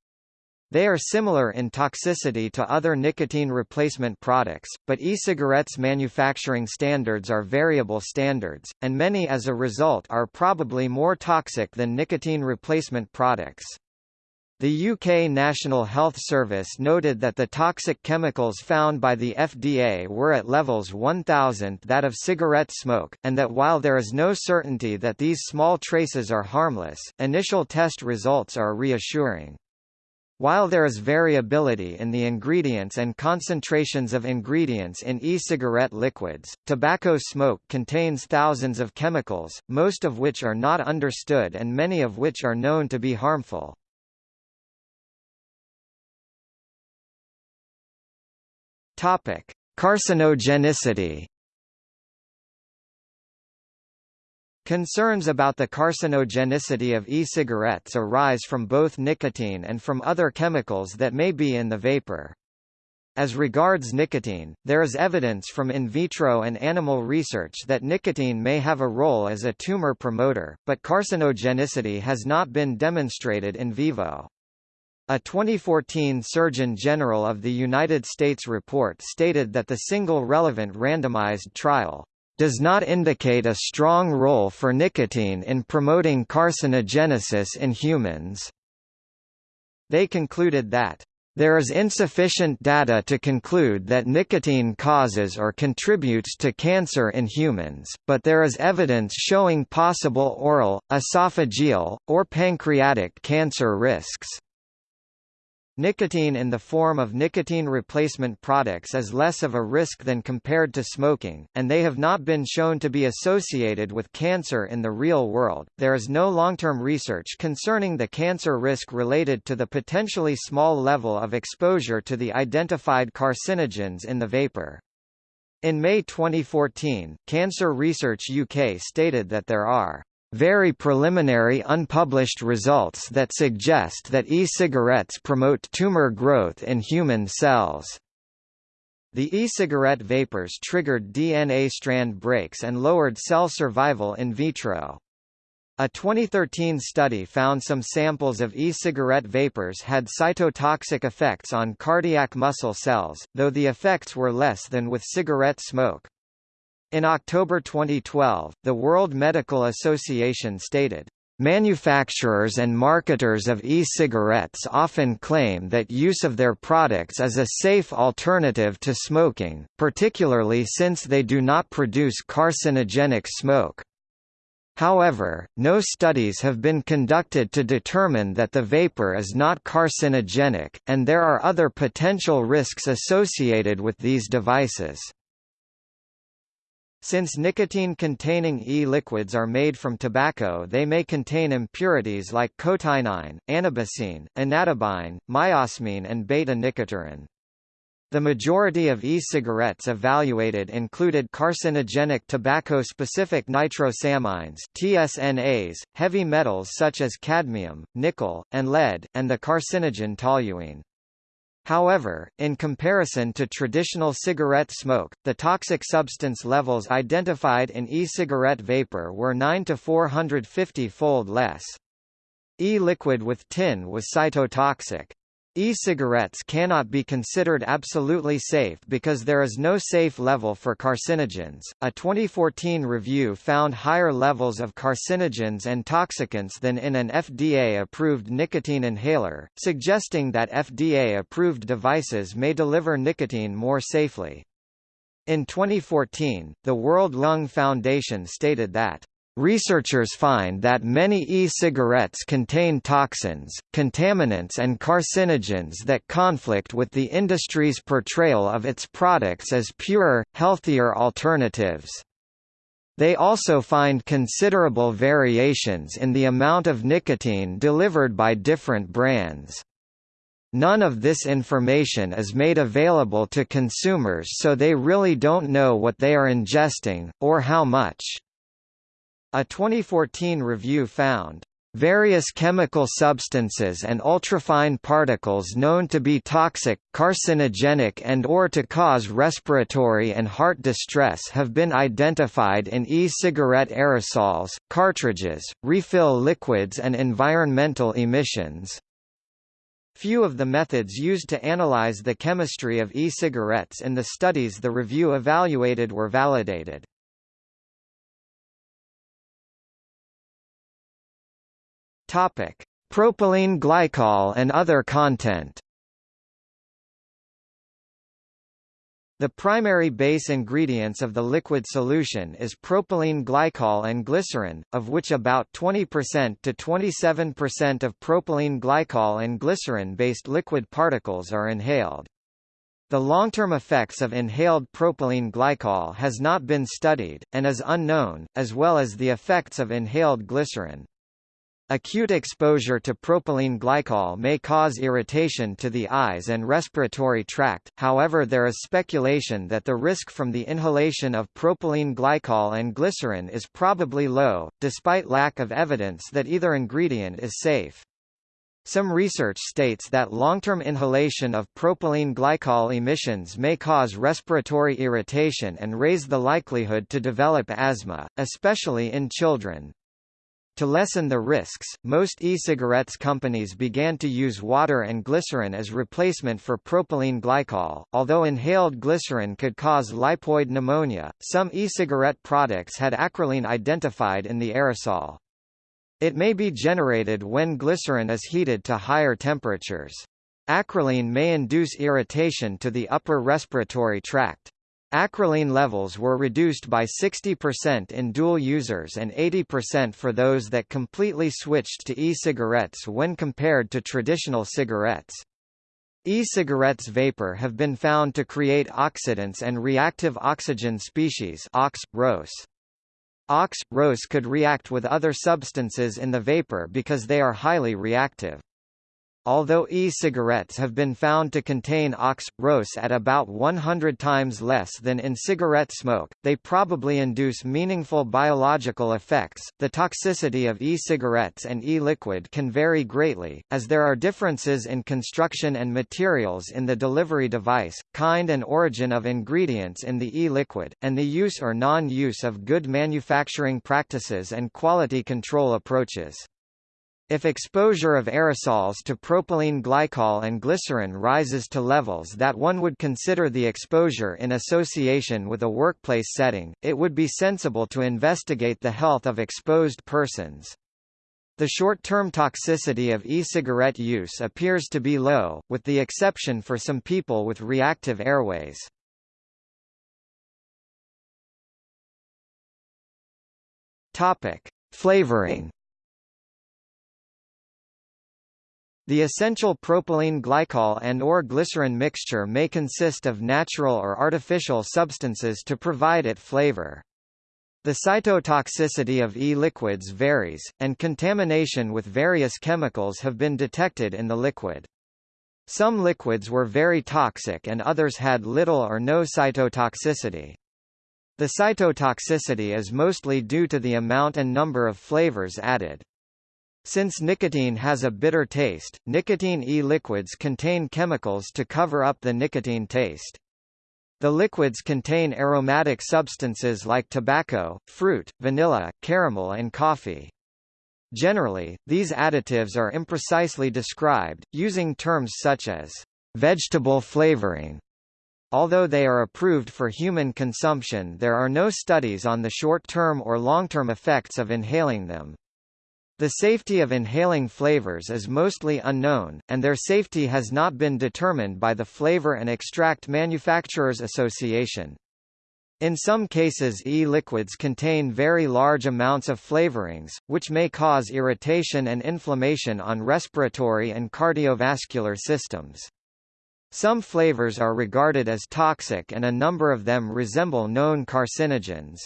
They are similar in toxicity to other nicotine replacement products, but e-cigarettes manufacturing standards are variable standards, and many as a result are probably more toxic than nicotine replacement products. The UK National Health Service noted that the toxic chemicals found by the FDA were at levels 1000 that of cigarette smoke, and that while there is no certainty that these small traces are harmless, initial test results are reassuring. While there is variability in the ingredients and concentrations of ingredients in e-cigarette liquids, tobacco smoke contains thousands of chemicals, most of which are not understood and many of which are known to be harmful. Carcinogenicity Concerns about the carcinogenicity of e-cigarettes arise from both nicotine and from other chemicals that may be in the vapor. As regards nicotine, there is evidence from in vitro and animal research that nicotine may have a role as a tumor promoter, but carcinogenicity has not been demonstrated in vivo. A 2014 Surgeon General of the United States report stated that the single relevant randomized trial does not indicate a strong role for nicotine in promoting carcinogenesis in humans. They concluded that there is insufficient data to conclude that nicotine causes or contributes to cancer in humans, but there is evidence showing possible oral, esophageal, or pancreatic cancer risks. Nicotine in the form of nicotine replacement products is less of a risk than compared to smoking, and they have not been shown to be associated with cancer in the real world. There is no long-term research concerning the cancer risk related to the potentially small level of exposure to the identified carcinogens in the vapor. In May 2014, Cancer Research UK stated that there are very preliminary unpublished results that suggest that e-cigarettes promote tumor growth in human cells. The e-cigarette vapors triggered DNA strand breaks and lowered cell survival in vitro. A 2013 study found some samples of e-cigarette vapors had cytotoxic effects on cardiac muscle cells, though the effects were less than with cigarette smoke. In October 2012, the World Medical Association stated, Manufacturers and marketers of e-cigarettes often claim that use of their products is a safe alternative to smoking, particularly since they do not produce carcinogenic smoke. However, no studies have been conducted to determine that the vapor is not carcinogenic, and there are other potential risks associated with these devices. Since nicotine-containing e-liquids are made from tobacco they may contain impurities like cotinine, anabasine, anatabine, myosmine and beta-nicotyrine. The majority of e-cigarettes evaluated included carcinogenic tobacco-specific nitrosamines TSNAs, heavy metals such as cadmium, nickel, and lead, and the carcinogen toluene. However, in comparison to traditional cigarette smoke, the toxic substance levels identified in e-cigarette vapor were 9 to 450-fold less. E-liquid with tin was cytotoxic. E-cigarettes cannot be considered absolutely safe because there is no safe level for carcinogens. A 2014 review found higher levels of carcinogens and toxicants than in an FDA-approved nicotine inhaler, suggesting that FDA-approved devices may deliver nicotine more safely. In 2014, the World Lung Foundation stated that Researchers find that many e-cigarettes contain toxins, contaminants and carcinogens that conflict with the industry's portrayal of its products as purer, healthier alternatives. They also find considerable variations in the amount of nicotine delivered by different brands. None of this information is made available to consumers so they really don't know what they are ingesting, or how much. A 2014 review found Various chemical substances and ultrafine particles known to be toxic, carcinogenic and or to cause respiratory and heart distress have been identified in e-cigarette aerosols, cartridges, refill liquids and environmental emissions. Few of the methods used to analyze the chemistry of e-cigarettes in the studies the review evaluated were validated. Topic: Propylene glycol and other content. The primary base ingredients of the liquid solution is propylene glycol and glycerin, of which about 20% to 27% of propylene glycol and glycerin-based liquid particles are inhaled. The long-term effects of inhaled propylene glycol has not been studied, and is unknown, as well as the effects of inhaled glycerin. Acute exposure to propylene glycol may cause irritation to the eyes and respiratory tract, however there is speculation that the risk from the inhalation of propylene glycol and glycerin is probably low, despite lack of evidence that either ingredient is safe. Some research states that long-term inhalation of propylene glycol emissions may cause respiratory irritation and raise the likelihood to develop asthma, especially in children. To lessen the risks, most e-cigarettes companies began to use water and glycerin as replacement for propylene glycol. Although inhaled glycerin could cause lipoid pneumonia, some e-cigarette products had acrolein identified in the aerosol. It may be generated when glycerin is heated to higher temperatures. Acrolein may induce irritation to the upper respiratory tract. Acrolein levels were reduced by 60% in dual users and 80% for those that completely switched to e-cigarettes when compared to traditional cigarettes. E-cigarettes vapor have been found to create oxidants and reactive oxygen species OX, ROS. OX, ROS could react with other substances in the vapor because they are highly reactive. Although e-cigarettes have been found to contain OX, ROS at about 100 times less than in cigarette smoke, they probably induce meaningful biological effects. The toxicity of e-cigarettes and e-liquid can vary greatly, as there are differences in construction and materials in the delivery device, kind and origin of ingredients in the e-liquid, and the use or non-use of good manufacturing practices and quality control approaches. If exposure of aerosols to propylene glycol and glycerin rises to levels that one would consider the exposure in association with a workplace setting, it would be sensible to investigate the health of exposed persons. The short-term toxicity of e-cigarette use appears to be low, with the exception for some people with reactive airways. Topic: Flavoring The essential propylene glycol and or glycerin mixture may consist of natural or artificial substances to provide it flavor. The cytotoxicity of e-liquids varies, and contamination with various chemicals have been detected in the liquid. Some liquids were very toxic and others had little or no cytotoxicity. The cytotoxicity is mostly due to the amount and number of flavors added. Since nicotine has a bitter taste, nicotine e-liquids contain chemicals to cover up the nicotine taste. The liquids contain aromatic substances like tobacco, fruit, vanilla, caramel and coffee. Generally, these additives are imprecisely described, using terms such as vegetable flavoring. Although they are approved for human consumption there are no studies on the short-term or long-term effects of inhaling them. The safety of inhaling flavors is mostly unknown, and their safety has not been determined by the Flavor and Extract Manufacturers Association. In some cases e-liquids contain very large amounts of flavorings, which may cause irritation and inflammation on respiratory and cardiovascular systems. Some flavors are regarded as toxic and a number of them resemble known carcinogens.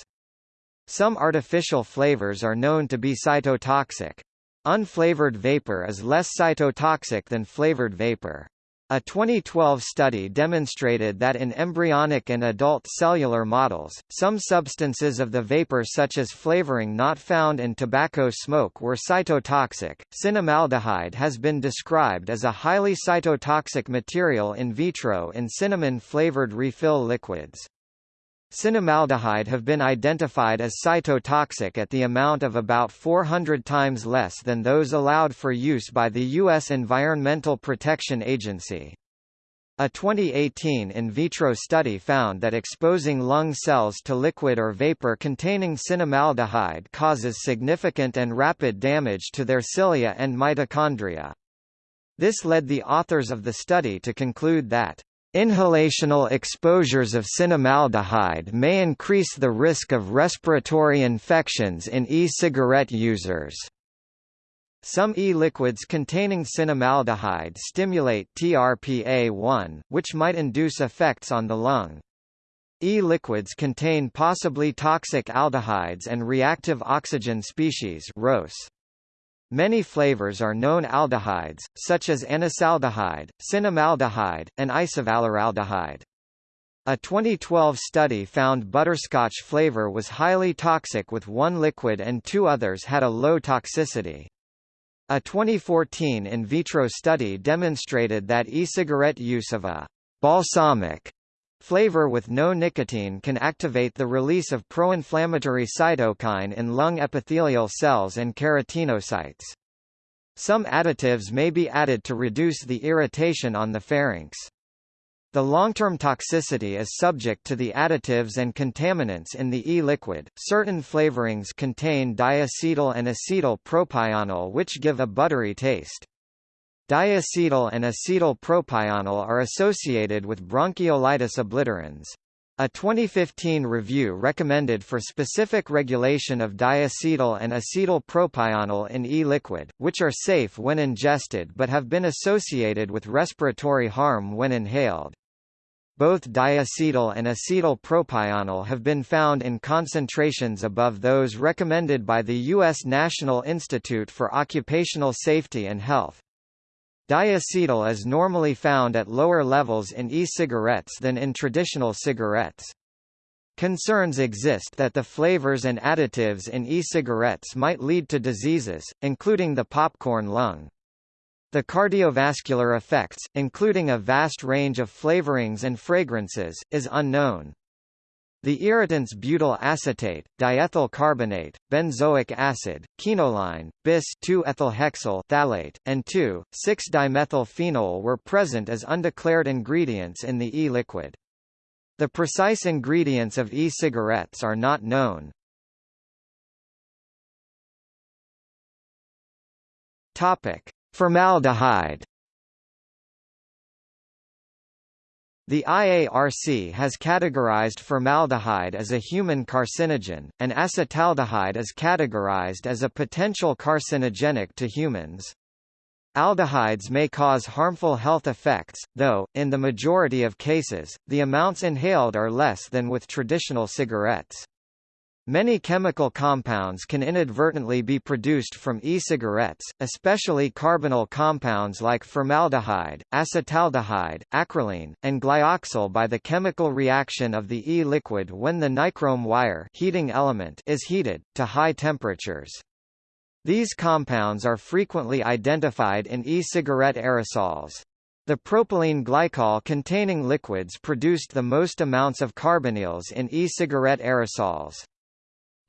Some artificial flavors are known to be cytotoxic. Unflavored vapor is less cytotoxic than flavored vapor. A 2012 study demonstrated that in embryonic and adult cellular models, some substances of the vapor such as flavoring not found in tobacco smoke were cytotoxic. Cinnamaldehyde has been described as a highly cytotoxic material in vitro in cinnamon-flavored refill liquids. Cinnamaldehyde have been identified as cytotoxic at the amount of about 400 times less than those allowed for use by the U.S. Environmental Protection Agency. A 2018 in vitro study found that exposing lung cells to liquid or vapor containing cinnamaldehyde causes significant and rapid damage to their cilia and mitochondria. This led the authors of the study to conclude that Inhalational exposures of cinnamaldehyde may increase the risk of respiratory infections in e-cigarette users. Some e-liquids containing cinnamaldehyde stimulate TRPA1, which might induce effects on the lung. E-liquids contain possibly toxic aldehydes and reactive oxygen species ROS. Many flavors are known aldehydes, such as anisaldehyde, cinnamaldehyde, and isovaleraldehyde. A 2012 study found butterscotch flavor was highly toxic with one liquid and two others had a low toxicity. A 2014 in vitro study demonstrated that e-cigarette use of a balsamic Flavor with no nicotine can activate the release of pro-inflammatory cytokine in lung epithelial cells and keratinocytes. Some additives may be added to reduce the irritation on the pharynx. The long-term toxicity is subject to the additives and contaminants in the e-liquid. Certain flavorings contain diacetyl and acetyl propionyl which give a buttery taste. Diacetyl and acetyl propionyl are associated with bronchiolitis obliterans. A 2015 review recommended for specific regulation of diacetyl and acetyl propionyl in e-liquid, which are safe when ingested but have been associated with respiratory harm when inhaled. Both diacetyl and acetyl propionyl have been found in concentrations above those recommended by the U.S. National Institute for Occupational Safety and Health. Diacetyl is normally found at lower levels in e-cigarettes than in traditional cigarettes. Concerns exist that the flavors and additives in e-cigarettes might lead to diseases, including the popcorn lung. The cardiovascular effects, including a vast range of flavorings and fragrances, is unknown. The irritants butyl acetate, diethyl carbonate, benzoic acid, quinoline, bis 2-ethylhexyl phthalate, and 2,6-dimethylphenol were present as undeclared ingredients in the e-liquid. The precise ingredients of e-cigarettes are not known. Formaldehyde The IARC has categorized formaldehyde as a human carcinogen, and acetaldehyde is categorized as a potential carcinogenic to humans. Aldehydes may cause harmful health effects, though, in the majority of cases, the amounts inhaled are less than with traditional cigarettes. Many chemical compounds can inadvertently be produced from e-cigarettes, especially carbonyl compounds like formaldehyde, acetaldehyde, acrolein, and glyoxal by the chemical reaction of the e-liquid when the nichrome wire heating element is heated, to high temperatures. These compounds are frequently identified in e-cigarette aerosols. The propylene glycol containing liquids produced the most amounts of carbonyls in e-cigarette aerosols.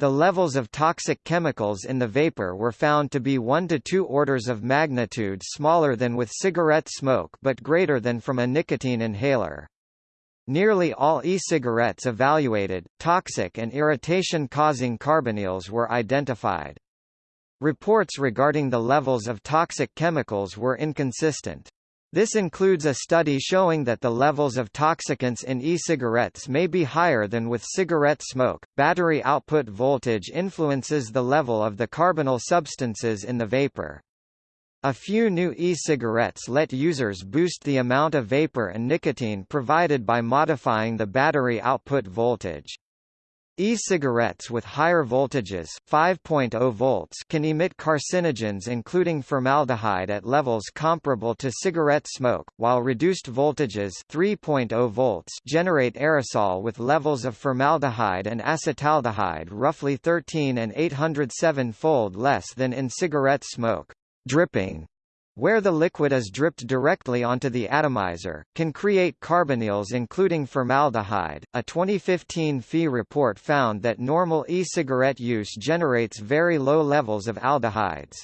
The levels of toxic chemicals in the vapor were found to be 1 to 2 orders of magnitude smaller than with cigarette smoke but greater than from a nicotine inhaler. Nearly all e-cigarettes evaluated, toxic and irritation-causing carbonyls were identified. Reports regarding the levels of toxic chemicals were inconsistent. This includes a study showing that the levels of toxicants in e-cigarettes may be higher than with cigarette smoke. Battery output voltage influences the level of the carbonyl substances in the vapor. A few new e-cigarettes let users boost the amount of vapor and nicotine provided by modifying the battery output voltage. E-cigarettes with higher voltages 5.0 volts can emit carcinogens including formaldehyde at levels comparable to cigarette smoke, while reduced voltages 3.0 volts generate aerosol with levels of formaldehyde and acetaldehyde roughly 13 and 807-fold less than in cigarette smoke. Dripping where the liquid is dripped directly onto the atomizer, can create carbonyls including formaldehyde. A 2015 PHE report found that normal e-cigarette use generates very low levels of aldehydes.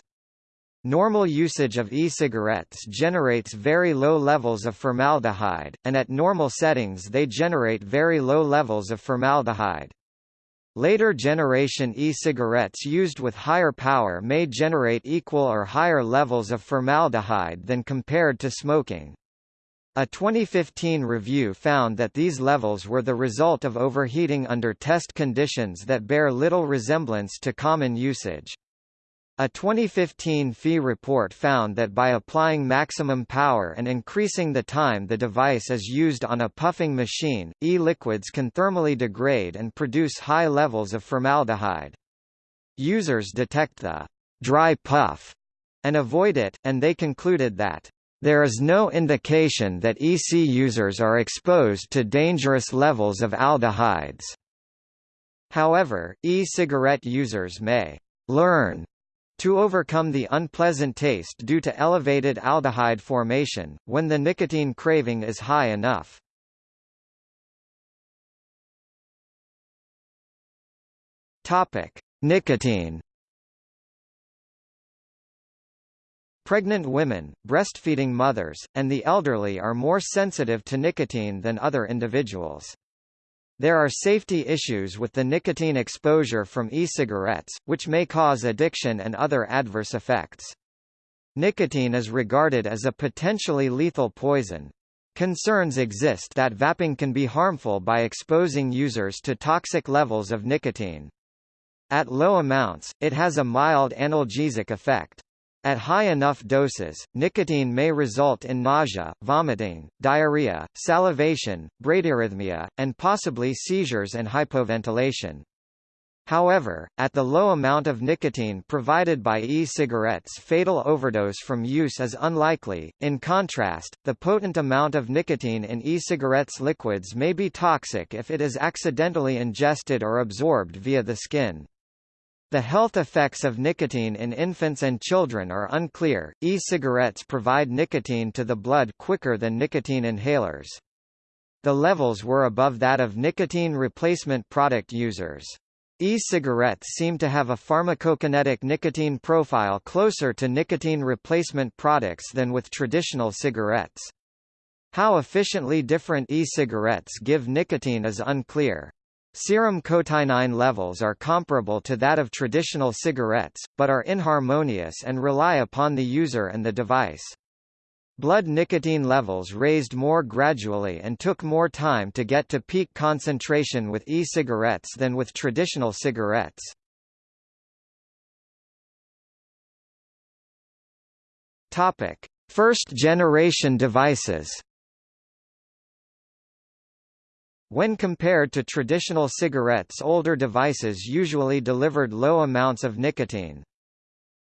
Normal usage of e-cigarettes generates very low levels of formaldehyde, and at normal settings they generate very low levels of formaldehyde. Later generation e-cigarettes used with higher power may generate equal or higher levels of formaldehyde than compared to smoking. A 2015 review found that these levels were the result of overheating under test conditions that bear little resemblance to common usage. A 2015 PHE report found that by applying maximum power and increasing the time the device is used on a puffing machine, e-liquids can thermally degrade and produce high levels of formaldehyde. Users detect the dry puff and avoid it, and they concluded that there is no indication that EC users are exposed to dangerous levels of aldehydes. However, e-cigarette users may learn to overcome the unpleasant taste due to elevated aldehyde formation, when the nicotine craving is high enough. Topic: Nicotine. Pregnant women, breastfeeding mothers, and the elderly are more sensitive to nicotine than other individuals. There are safety issues with the nicotine exposure from e-cigarettes, which may cause addiction and other adverse effects. Nicotine is regarded as a potentially lethal poison. Concerns exist that vaping can be harmful by exposing users to toxic levels of nicotine. At low amounts, it has a mild analgesic effect. At high enough doses, nicotine may result in nausea, vomiting, diarrhea, salivation, bradyarrhythmia, and possibly seizures and hypoventilation. However, at the low amount of nicotine provided by e-cigarettes fatal overdose from use is unlikely. In contrast, the potent amount of nicotine in e-cigarettes liquids may be toxic if it is accidentally ingested or absorbed via the skin. The health effects of nicotine in infants and children are unclear. E-cigarettes provide nicotine to the blood quicker than nicotine inhalers. The levels were above that of nicotine replacement product users. E-cigarettes seem to have a pharmacokinetic nicotine profile closer to nicotine replacement products than with traditional cigarettes. How efficiently different e-cigarettes give nicotine is unclear. Serum cotinine levels are comparable to that of traditional cigarettes, but are inharmonious and rely upon the user and the device. Blood nicotine levels raised more gradually and took more time to get to peak concentration with e-cigarettes than with traditional cigarettes. Topic: First generation devices. When compared to traditional cigarettes older devices usually delivered low amounts of nicotine.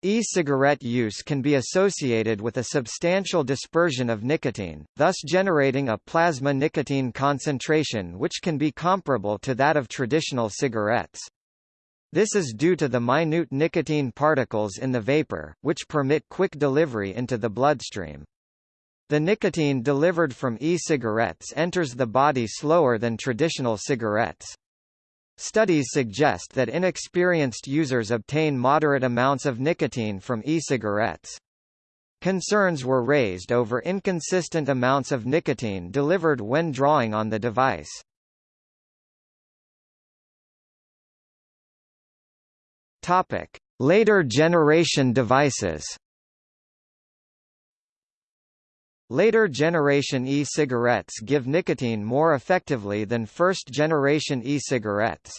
E-cigarette use can be associated with a substantial dispersion of nicotine, thus generating a plasma nicotine concentration which can be comparable to that of traditional cigarettes. This is due to the minute nicotine particles in the vapor, which permit quick delivery into the bloodstream. The nicotine delivered from e-cigarettes enters the body slower than traditional cigarettes. Studies suggest that inexperienced users obtain moderate amounts of nicotine from e-cigarettes. Concerns were raised over inconsistent amounts of nicotine delivered when drawing on the device. Topic: Later generation devices. Later generation e-cigarettes give nicotine more effectively than first generation e-cigarettes.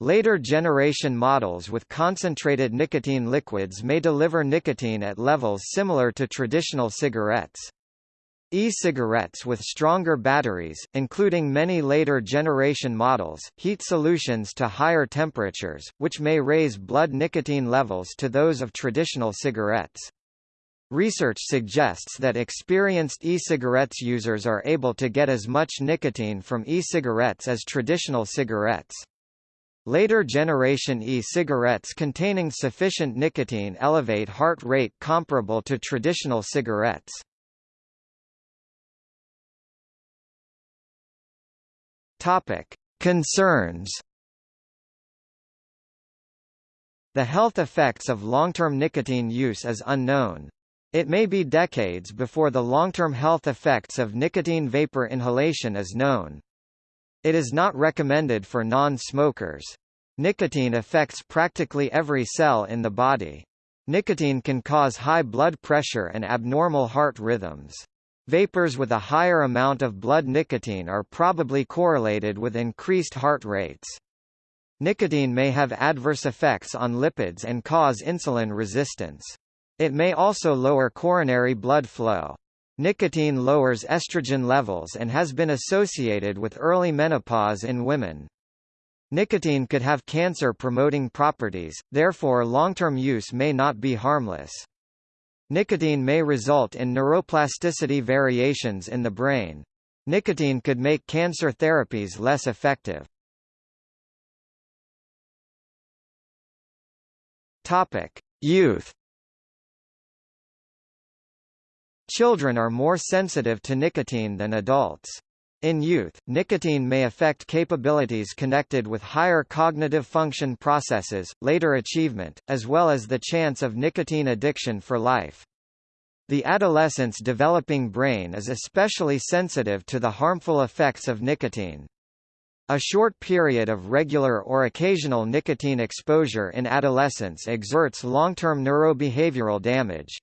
Later generation models with concentrated nicotine liquids may deliver nicotine at levels similar to traditional cigarettes. E-cigarettes with stronger batteries, including many later generation models, heat solutions to higher temperatures, which may raise blood nicotine levels to those of traditional cigarettes. Research suggests that experienced e-cigarettes users are able to get as much nicotine from e-cigarettes as traditional cigarettes. Later generation e-cigarettes containing sufficient nicotine elevate heart rate comparable to traditional cigarettes. Topic: Concerns. The health effects of long-term nicotine use is unknown. It may be decades before the long-term health effects of nicotine vapor inhalation is known. It is not recommended for non-smokers. Nicotine affects practically every cell in the body. Nicotine can cause high blood pressure and abnormal heart rhythms. Vapors with a higher amount of blood nicotine are probably correlated with increased heart rates. Nicotine may have adverse effects on lipids and cause insulin resistance. It may also lower coronary blood flow. Nicotine lowers estrogen levels and has been associated with early menopause in women. Nicotine could have cancer-promoting properties, therefore long-term use may not be harmless. Nicotine may result in neuroplasticity variations in the brain. Nicotine could make cancer therapies less effective. Topic: Youth. Children are more sensitive to nicotine than adults. In youth, nicotine may affect capabilities connected with higher cognitive function processes, later achievement, as well as the chance of nicotine addiction for life. The adolescent's developing brain is especially sensitive to the harmful effects of nicotine. A short period of regular or occasional nicotine exposure in adolescence exerts long-term neurobehavioral damage.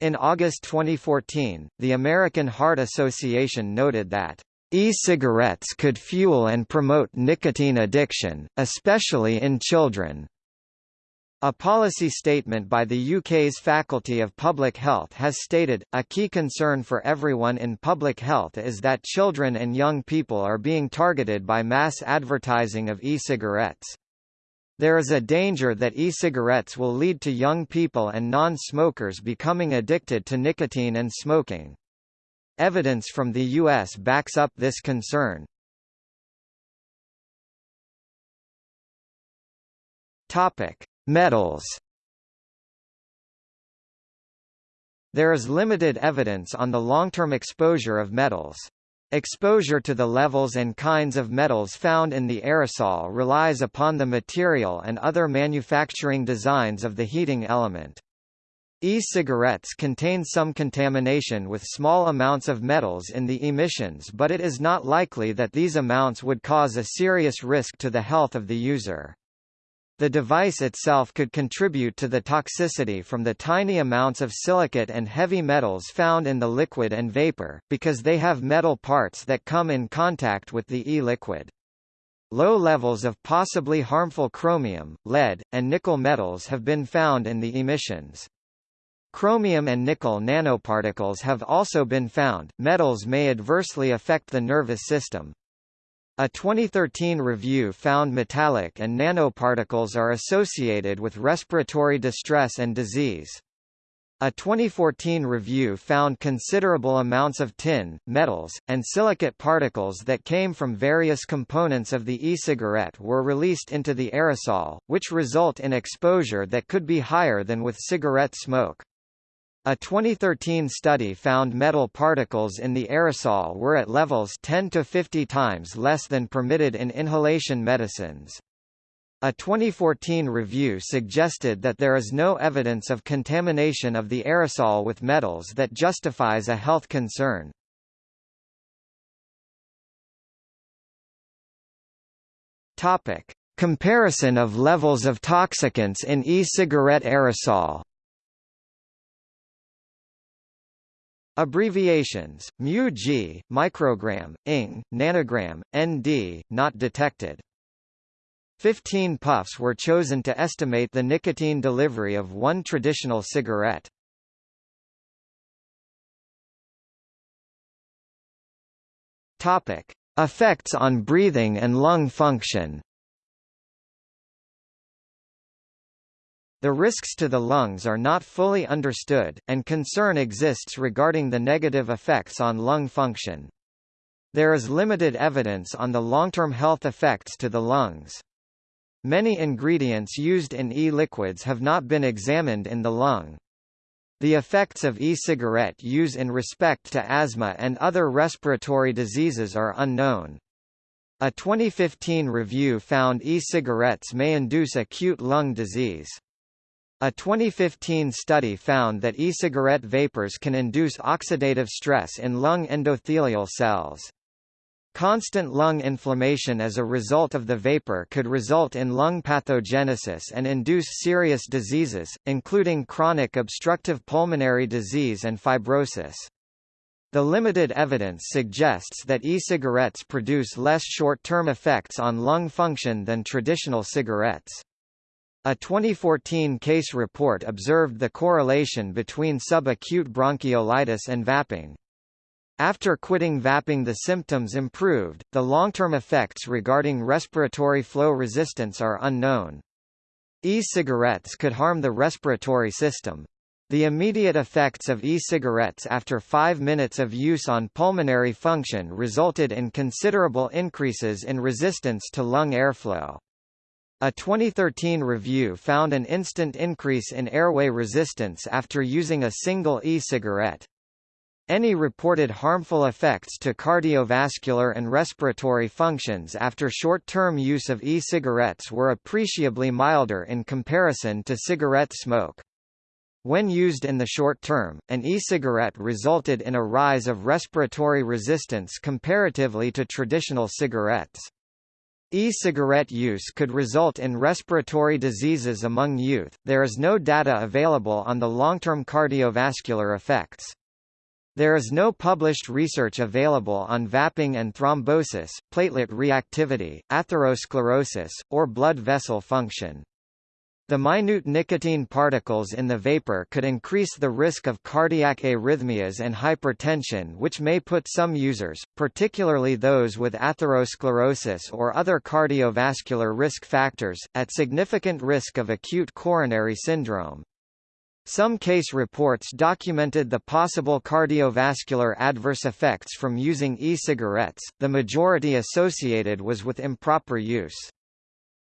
In August 2014, the American Heart Association noted that E-cigarettes could fuel and promote nicotine addiction, especially in children. A policy statement by the UK's Faculty of Public Health has stated, a key concern for everyone in public health is that children and young people are being targeted by mass advertising of e-cigarettes. There is a danger that e-cigarettes will lead to young people and non-smokers becoming addicted to nicotine and smoking. Evidence from the U.S. backs up this concern. Topic: Metals. There is limited evidence on the long-term exposure of metals. Exposure to the levels and kinds of metals found in the aerosol relies upon the material and other manufacturing designs of the heating element. E-cigarettes contain some contamination with small amounts of metals in the emissions but it is not likely that these amounts would cause a serious risk to the health of the user. The device itself could contribute to the toxicity from the tiny amounts of silicate and heavy metals found in the liquid and vapor, because they have metal parts that come in contact with the e-liquid. Low levels of possibly harmful chromium, lead, and nickel metals have been found in the emissions. Chromium and nickel nanoparticles have also been found. Metals may adversely affect the nervous system. A 2013 review found metallic and nanoparticles are associated with respiratory distress and disease. A 2014 review found considerable amounts of tin, metals, and silicate particles that came from various components of the e-cigarette were released into the aerosol, which result in exposure that could be higher than with cigarette smoke. A 2013 study found metal particles in the aerosol were at levels 10 to 50 times less than permitted in inhalation medicines. A 2014 review suggested that there is no evidence of contamination of the aerosol with metals that justifies a health concern. Topic: Comparison of levels of toxicants in e-cigarette aerosol. Abbreviations, mu g, microgram, ing, nanogram, nd, not detected. Fifteen puffs were chosen to estimate the nicotine delivery of one traditional cigarette. Topic. Effects on breathing and lung function The risks to the lungs are not fully understood, and concern exists regarding the negative effects on lung function. There is limited evidence on the long-term health effects to the lungs. Many ingredients used in e-liquids have not been examined in the lung. The effects of e-cigarette use in respect to asthma and other respiratory diseases are unknown. A 2015 review found e-cigarettes may induce acute lung disease. A 2015 study found that e-cigarette vapors can induce oxidative stress in lung endothelial cells. Constant lung inflammation as a result of the vapor could result in lung pathogenesis and induce serious diseases, including chronic obstructive pulmonary disease and fibrosis. The limited evidence suggests that e-cigarettes produce less short-term effects on lung function than traditional cigarettes. A 2014 case report observed the correlation between subacute bronchiolitis and vaping. After quitting vaping the symptoms improved, the long-term effects regarding respiratory flow resistance are unknown. E-cigarettes could harm the respiratory system. The immediate effects of e-cigarettes after five minutes of use on pulmonary function resulted in considerable increases in resistance to lung airflow. A 2013 review found an instant increase in airway resistance after using a single e-cigarette. Any reported harmful effects to cardiovascular and respiratory functions after short-term use of e-cigarettes were appreciably milder in comparison to cigarette smoke. When used in the short term, an e-cigarette resulted in a rise of respiratory resistance comparatively to traditional cigarettes. E-cigarette use could result in respiratory diseases among youth. There is no data available on the long-term cardiovascular effects. There is no published research available on vaping and thrombosis, platelet reactivity, atherosclerosis, or blood vessel function. The minute nicotine particles in the vapor could increase the risk of cardiac arrhythmias and hypertension which may put some users, particularly those with atherosclerosis or other cardiovascular risk factors, at significant risk of acute coronary syndrome. Some case reports documented the possible cardiovascular adverse effects from using e-cigarettes, the majority associated was with improper use.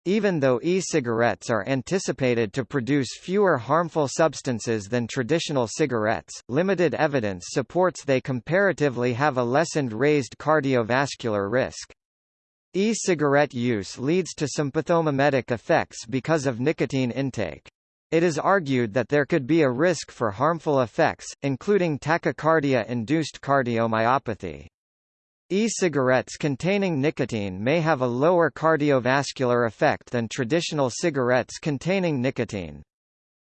Even though e-cigarettes are anticipated to produce fewer harmful substances than traditional cigarettes, limited evidence supports they comparatively have a lessened raised cardiovascular risk. E-cigarette use leads to sympathomimetic effects because of nicotine intake. It is argued that there could be a risk for harmful effects, including tachycardia-induced cardiomyopathy. E-cigarettes containing nicotine may have a lower cardiovascular effect than traditional cigarettes containing nicotine.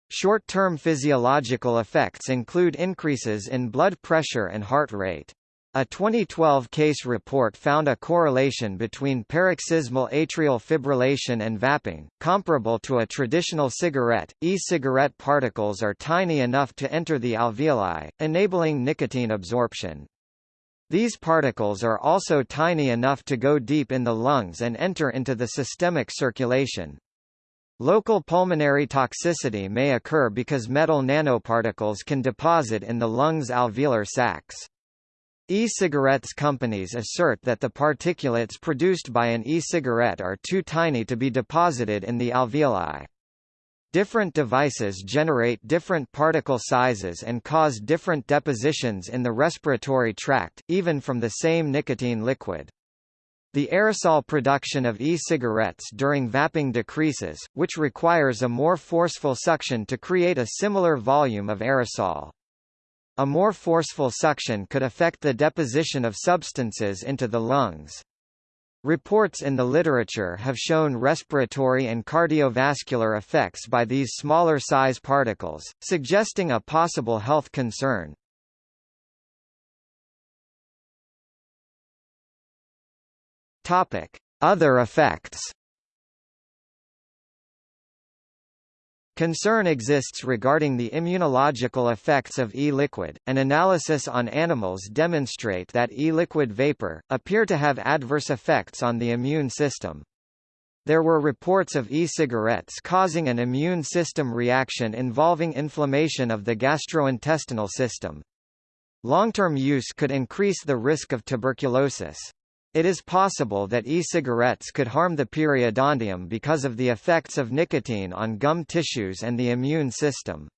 Short-term physiological effects include increases in blood pressure and heart rate. A 2012 case report found a correlation between paroxysmal atrial fibrillation and vaping, comparable to a traditional cigarette. E-cigarette particles are tiny enough to enter the alveoli, enabling nicotine absorption. These particles are also tiny enough to go deep in the lungs and enter into the systemic circulation. Local pulmonary toxicity may occur because metal nanoparticles can deposit in the lung's alveolar sacs. E-cigarettes companies assert that the particulates produced by an e-cigarette are too tiny to be deposited in the alveoli. Different devices generate different particle sizes and cause different depositions in the respiratory tract, even from the same nicotine liquid. The aerosol production of e-cigarettes during vaping decreases, which requires a more forceful suction to create a similar volume of aerosol. A more forceful suction could affect the deposition of substances into the lungs. Reports in the literature have shown respiratory and cardiovascular effects by these smaller size particles, suggesting a possible health concern. Other effects Concern exists regarding the immunological effects of e-liquid. An analysis on animals demonstrate that e-liquid vapor appear to have adverse effects on the immune system. There were reports of e-cigarettes causing an immune system reaction involving inflammation of the gastrointestinal system. Long-term use could increase the risk of tuberculosis. It is possible that e-cigarettes could harm the periodontium because of the effects of nicotine on gum tissues and the immune system.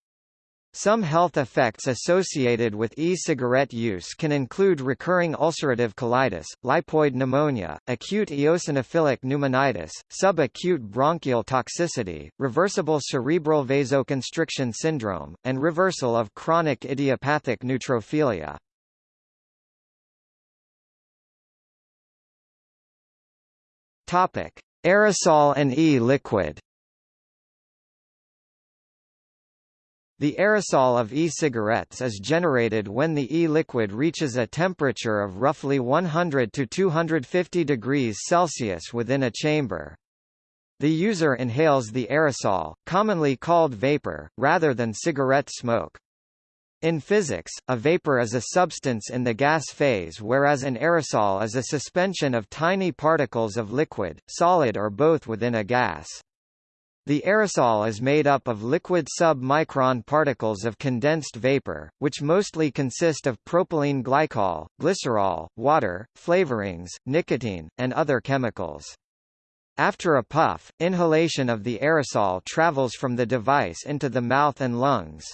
Some health effects associated with e-cigarette use can include recurring ulcerative colitis, lipoid pneumonia, acute eosinophilic pneumonitis, subacute bronchial toxicity, reversible cerebral vasoconstriction syndrome, and reversal of chronic idiopathic neutrophilia. Topic: Aerosol and e-liquid. The aerosol of e-cigarettes is generated when the e-liquid reaches a temperature of roughly 100 to 250 degrees Celsius within a chamber. The user inhales the aerosol, commonly called vapor, rather than cigarette smoke. In physics, a vapor is a substance in the gas phase whereas an aerosol is a suspension of tiny particles of liquid, solid or both within a gas. The aerosol is made up of liquid sub-micron particles of condensed vapor, which mostly consist of propylene glycol, glycerol, water, flavorings, nicotine, and other chemicals. After a puff, inhalation of the aerosol travels from the device into the mouth and lungs.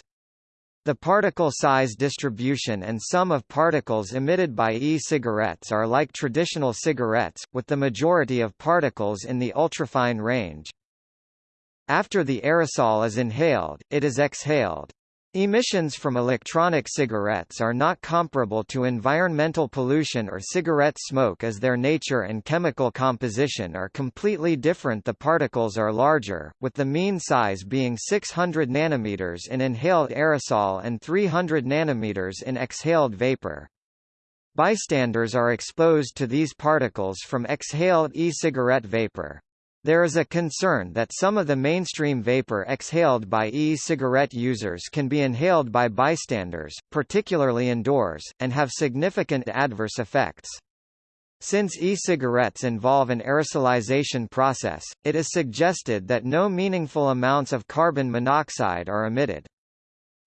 The particle size distribution and sum of particles emitted by e-cigarettes are like traditional cigarettes, with the majority of particles in the ultrafine range. After the aerosol is inhaled, it is exhaled. Emissions from electronic cigarettes are not comparable to environmental pollution or cigarette smoke as their nature and chemical composition are completely different the particles are larger, with the mean size being 600 nanometers in inhaled aerosol and 300 nanometers in exhaled vapor. Bystanders are exposed to these particles from exhaled e-cigarette vapor. There is a concern that some of the mainstream vapor exhaled by e-cigarette users can be inhaled by bystanders, particularly indoors, and have significant adverse effects. Since e-cigarettes involve an aerosolization process, it is suggested that no meaningful amounts of carbon monoxide are emitted.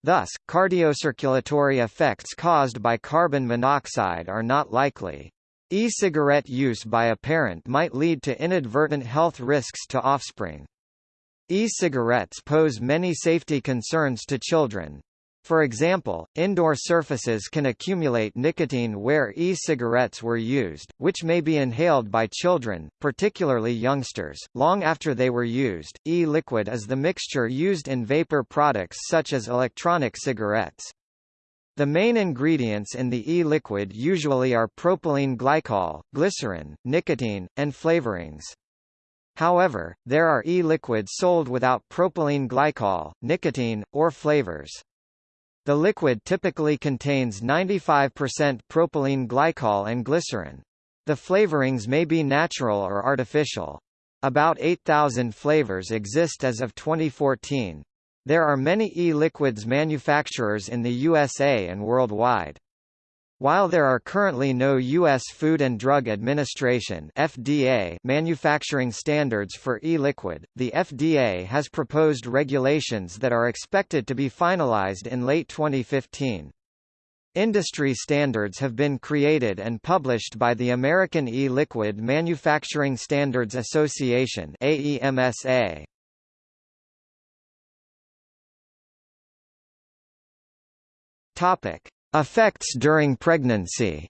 Thus, cardiocirculatory effects caused by carbon monoxide are not likely. E-cigarette use by a parent might lead to inadvertent health risks to offspring. E-cigarettes pose many safety concerns to children. For example, indoor surfaces can accumulate nicotine where e-cigarettes were used, which may be inhaled by children, particularly youngsters, long after they were used. E-liquid is the mixture used in vapor products such as electronic cigarettes. The main ingredients in the e-liquid usually are propylene glycol, glycerin, nicotine, and flavorings. However, there are e-liquids sold without propylene glycol, nicotine, or flavors. The liquid typically contains 95% propylene glycol and glycerin. The flavorings may be natural or artificial. About 8,000 flavors exist as of 2014. There are many e-liquids manufacturers in the USA and worldwide. While there are currently no U.S. Food and Drug Administration (FDA) manufacturing standards for e-liquid, the FDA has proposed regulations that are expected to be finalized in late 2015. Industry standards have been created and published by the American E-Liquid Manufacturing Standards Association (AEMSA). Topic: Effects during pregnancy.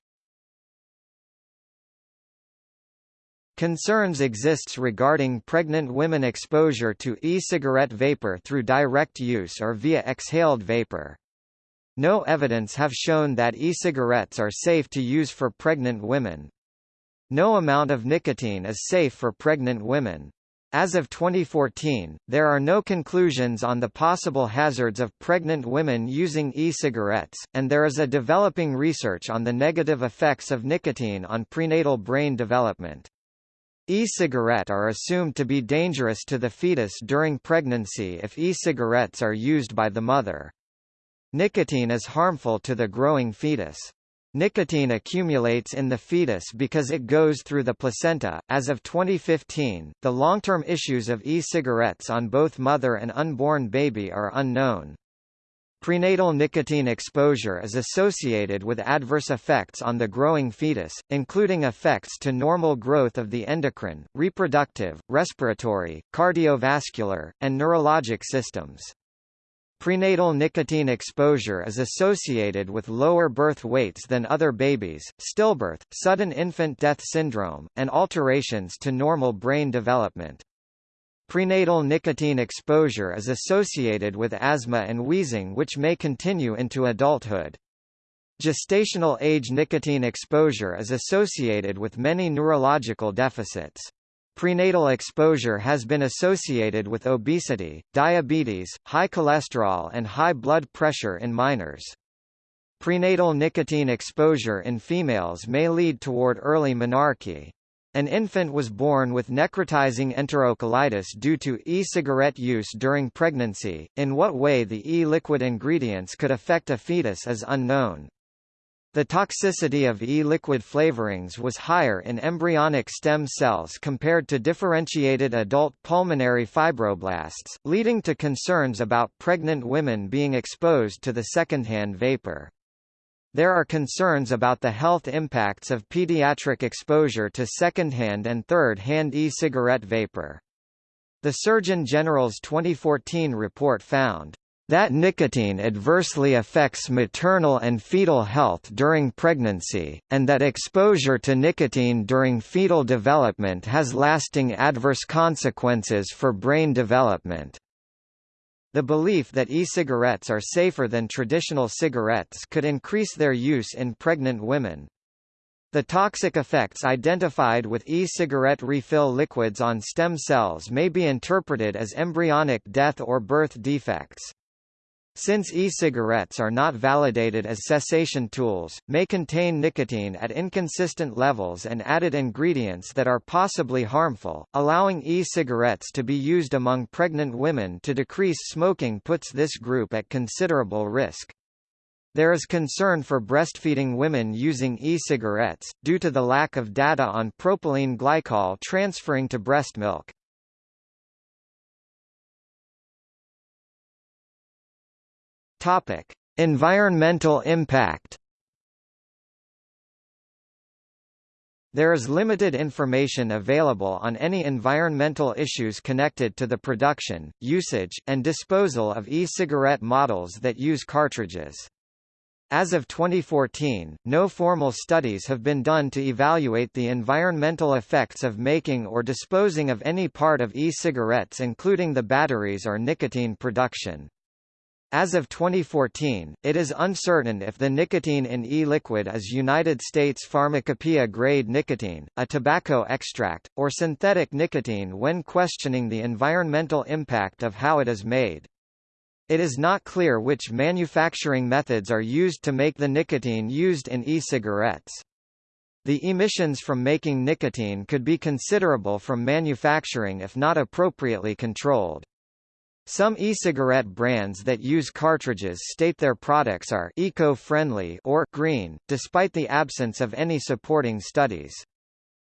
Concerns exists regarding pregnant women exposure to e-cigarette vapor through direct use or via exhaled vapor. No evidence have shown that e-cigarettes are safe to use for pregnant women. No amount of nicotine is safe for pregnant women. As of 2014, there are no conclusions on the possible hazards of pregnant women using e-cigarettes, and there is a developing research on the negative effects of nicotine on prenatal brain development. E-cigarette are assumed to be dangerous to the fetus during pregnancy if e-cigarettes are used by the mother. Nicotine is harmful to the growing fetus. Nicotine accumulates in the fetus because it goes through the placenta. As of 2015, the long-term issues of e-cigarettes on both mother and unborn baby are unknown. Prenatal nicotine exposure is associated with adverse effects on the growing fetus, including effects to normal growth of the endocrine, reproductive, respiratory, cardiovascular, and neurologic systems. Prenatal nicotine exposure is associated with lower birth weights than other babies, stillbirth, sudden infant death syndrome, and alterations to normal brain development. Prenatal nicotine exposure is associated with asthma and wheezing which may continue into adulthood. Gestational age nicotine exposure is associated with many neurological deficits. Prenatal exposure has been associated with obesity, diabetes, high cholesterol and high blood pressure in minors. Prenatal nicotine exposure in females may lead toward early menarche. An infant was born with necrotizing enterocolitis due to e-cigarette use during pregnancy. In what way the e-liquid ingredients could affect a fetus is unknown. The toxicity of e-liquid flavorings was higher in embryonic stem cells compared to differentiated adult pulmonary fibroblasts, leading to concerns about pregnant women being exposed to the secondhand vapor. There are concerns about the health impacts of pediatric exposure to second-hand and third-hand e-cigarette vapor. The Surgeon General's 2014 report found that nicotine adversely affects maternal and fetal health during pregnancy, and that exposure to nicotine during fetal development has lasting adverse consequences for brain development. The belief that e-cigarettes are safer than traditional cigarettes could increase their use in pregnant women. The toxic effects identified with e-cigarette refill liquids on stem cells may be interpreted as embryonic death or birth defects since e-cigarettes are not validated as cessation tools, may contain nicotine at inconsistent levels and added ingredients that are possibly harmful, allowing e-cigarettes to be used among pregnant women to decrease smoking puts this group at considerable risk. There is concern for breastfeeding women using e-cigarettes, due to the lack of data on propylene glycol transferring to breast milk. Topic: Environmental impact. There is limited information available on any environmental issues connected to the production, usage, and disposal of e-cigarette models that use cartridges. As of 2014, no formal studies have been done to evaluate the environmental effects of making or disposing of any part of e-cigarettes including the batteries or nicotine production. As of 2014, it is uncertain if the nicotine in e-liquid is United States Pharmacopoeia-grade nicotine, a tobacco extract, or synthetic nicotine when questioning the environmental impact of how it is made. It is not clear which manufacturing methods are used to make the nicotine used in e-cigarettes. The emissions from making nicotine could be considerable from manufacturing if not appropriately controlled. Some e-cigarette brands that use cartridges state their products are eco-friendly or green, despite the absence of any supporting studies.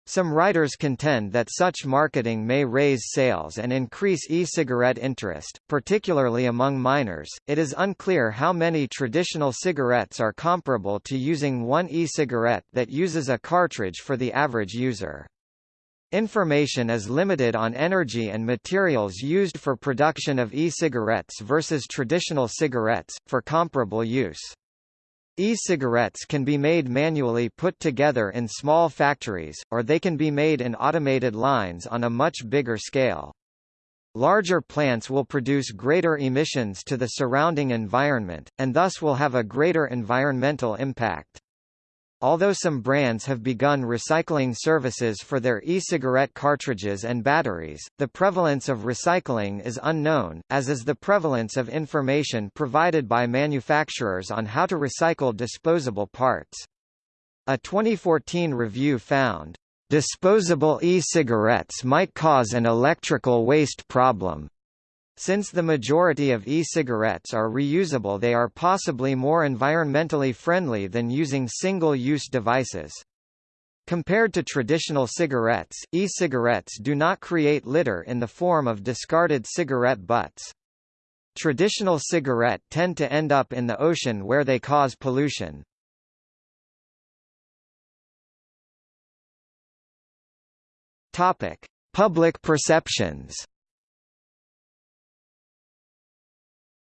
Some writers contend that such marketing may raise sales and increase e-cigarette interest, particularly among minors. It is unclear how many traditional cigarettes are comparable to using one e-cigarette that uses a cartridge for the average user. Information is limited on energy and materials used for production of e-cigarettes versus traditional cigarettes, for comparable use. E-cigarettes can be made manually put together in small factories, or they can be made in automated lines on a much bigger scale. Larger plants will produce greater emissions to the surrounding environment, and thus will have a greater environmental impact. Although some brands have begun recycling services for their e-cigarette cartridges and batteries, the prevalence of recycling is unknown, as is the prevalence of information provided by manufacturers on how to recycle disposable parts. A 2014 review found Disposable e-cigarettes might cause an electrical waste problem. Since the majority of e-cigarettes are reusable they are possibly more environmentally friendly than using single-use devices. Compared to traditional cigarettes, e-cigarettes do not create litter in the form of discarded cigarette butts. Traditional cigarette tend to end up in the ocean where they cause pollution. Topic: Public perceptions.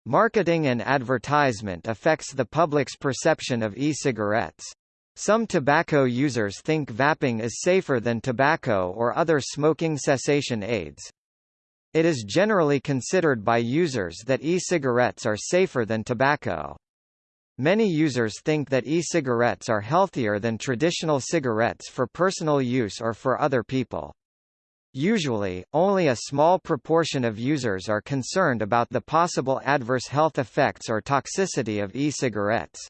Marketing and advertisement affects the public's perception of e-cigarettes. Some tobacco users think vaping is safer than tobacco or other smoking cessation aids. It is generally considered by users that e-cigarettes are safer than tobacco. Many users think that e-cigarettes are healthier than traditional cigarettes for personal use or for other people. Usually, only a small proportion of users are concerned about the possible adverse health effects or toxicity of e-cigarettes.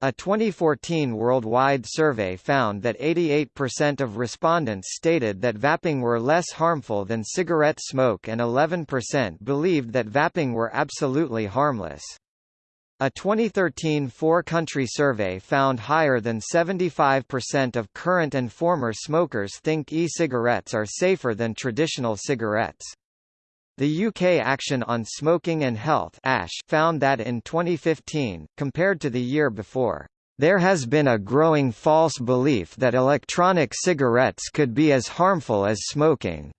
A 2014 worldwide survey found that 88% of respondents stated that vaping were less harmful than cigarette smoke and 11% believed that vaping were absolutely harmless. A 2013 four-country survey found higher than 75% of current and former smokers think e-cigarettes are safer than traditional cigarettes. The UK Action on Smoking and Health ASH found that in 2015, compared to the year before, there has been a growing false belief that electronic cigarettes could be as harmful as smoking.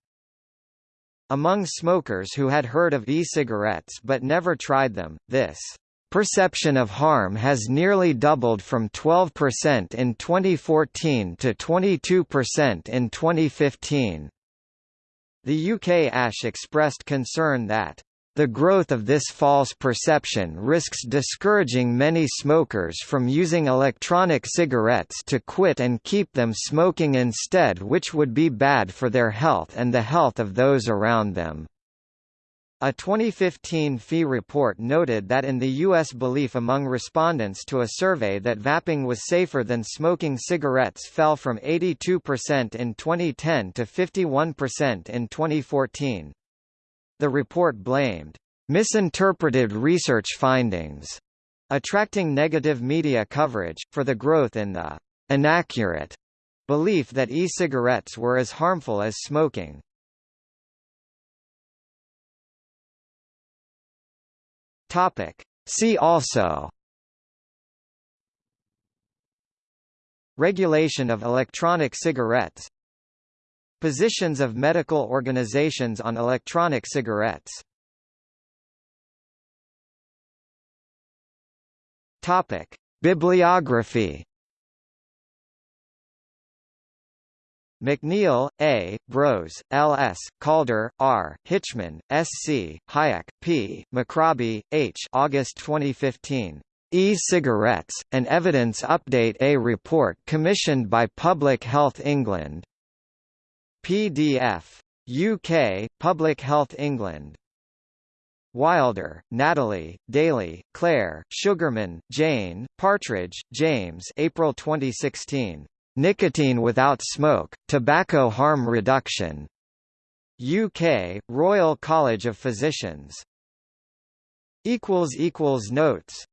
Among smokers who had heard of e-cigarettes but never tried them, this perception of harm has nearly doubled from 12% in 2014 to 22% in 2015. The UK ASH expressed concern that the growth of this false perception risks discouraging many smokers from using electronic cigarettes to quit and keep them smoking instead which would be bad for their health and the health of those around them. A 2015 PHE report noted that in the U.S. belief among respondents to a survey that vaping was safer than smoking cigarettes fell from 82% in 2010 to 51% in 2014. The report blamed misinterpreted research findings, attracting negative media coverage, for the growth in the inaccurate belief that e-cigarettes were as harmful as smoking. Topic. See also Regulation of electronic cigarettes Positions of medical organizations on electronic cigarettes Topic. Bibliography McNeill, A., Brose, L. S., Calder, R., Hitchman, S. C., Hajek, P., McRobbie, H. August 2015. E-cigarettes, an evidence update A report commissioned by Public Health England. PDF. UK, Public Health England. Wilder, Natalie, Daly, Claire, Sugarman, Jane, Partridge, James April 2016. Nicotine without smoke, tobacco harm reduction. UK, Royal College of Physicians. Notes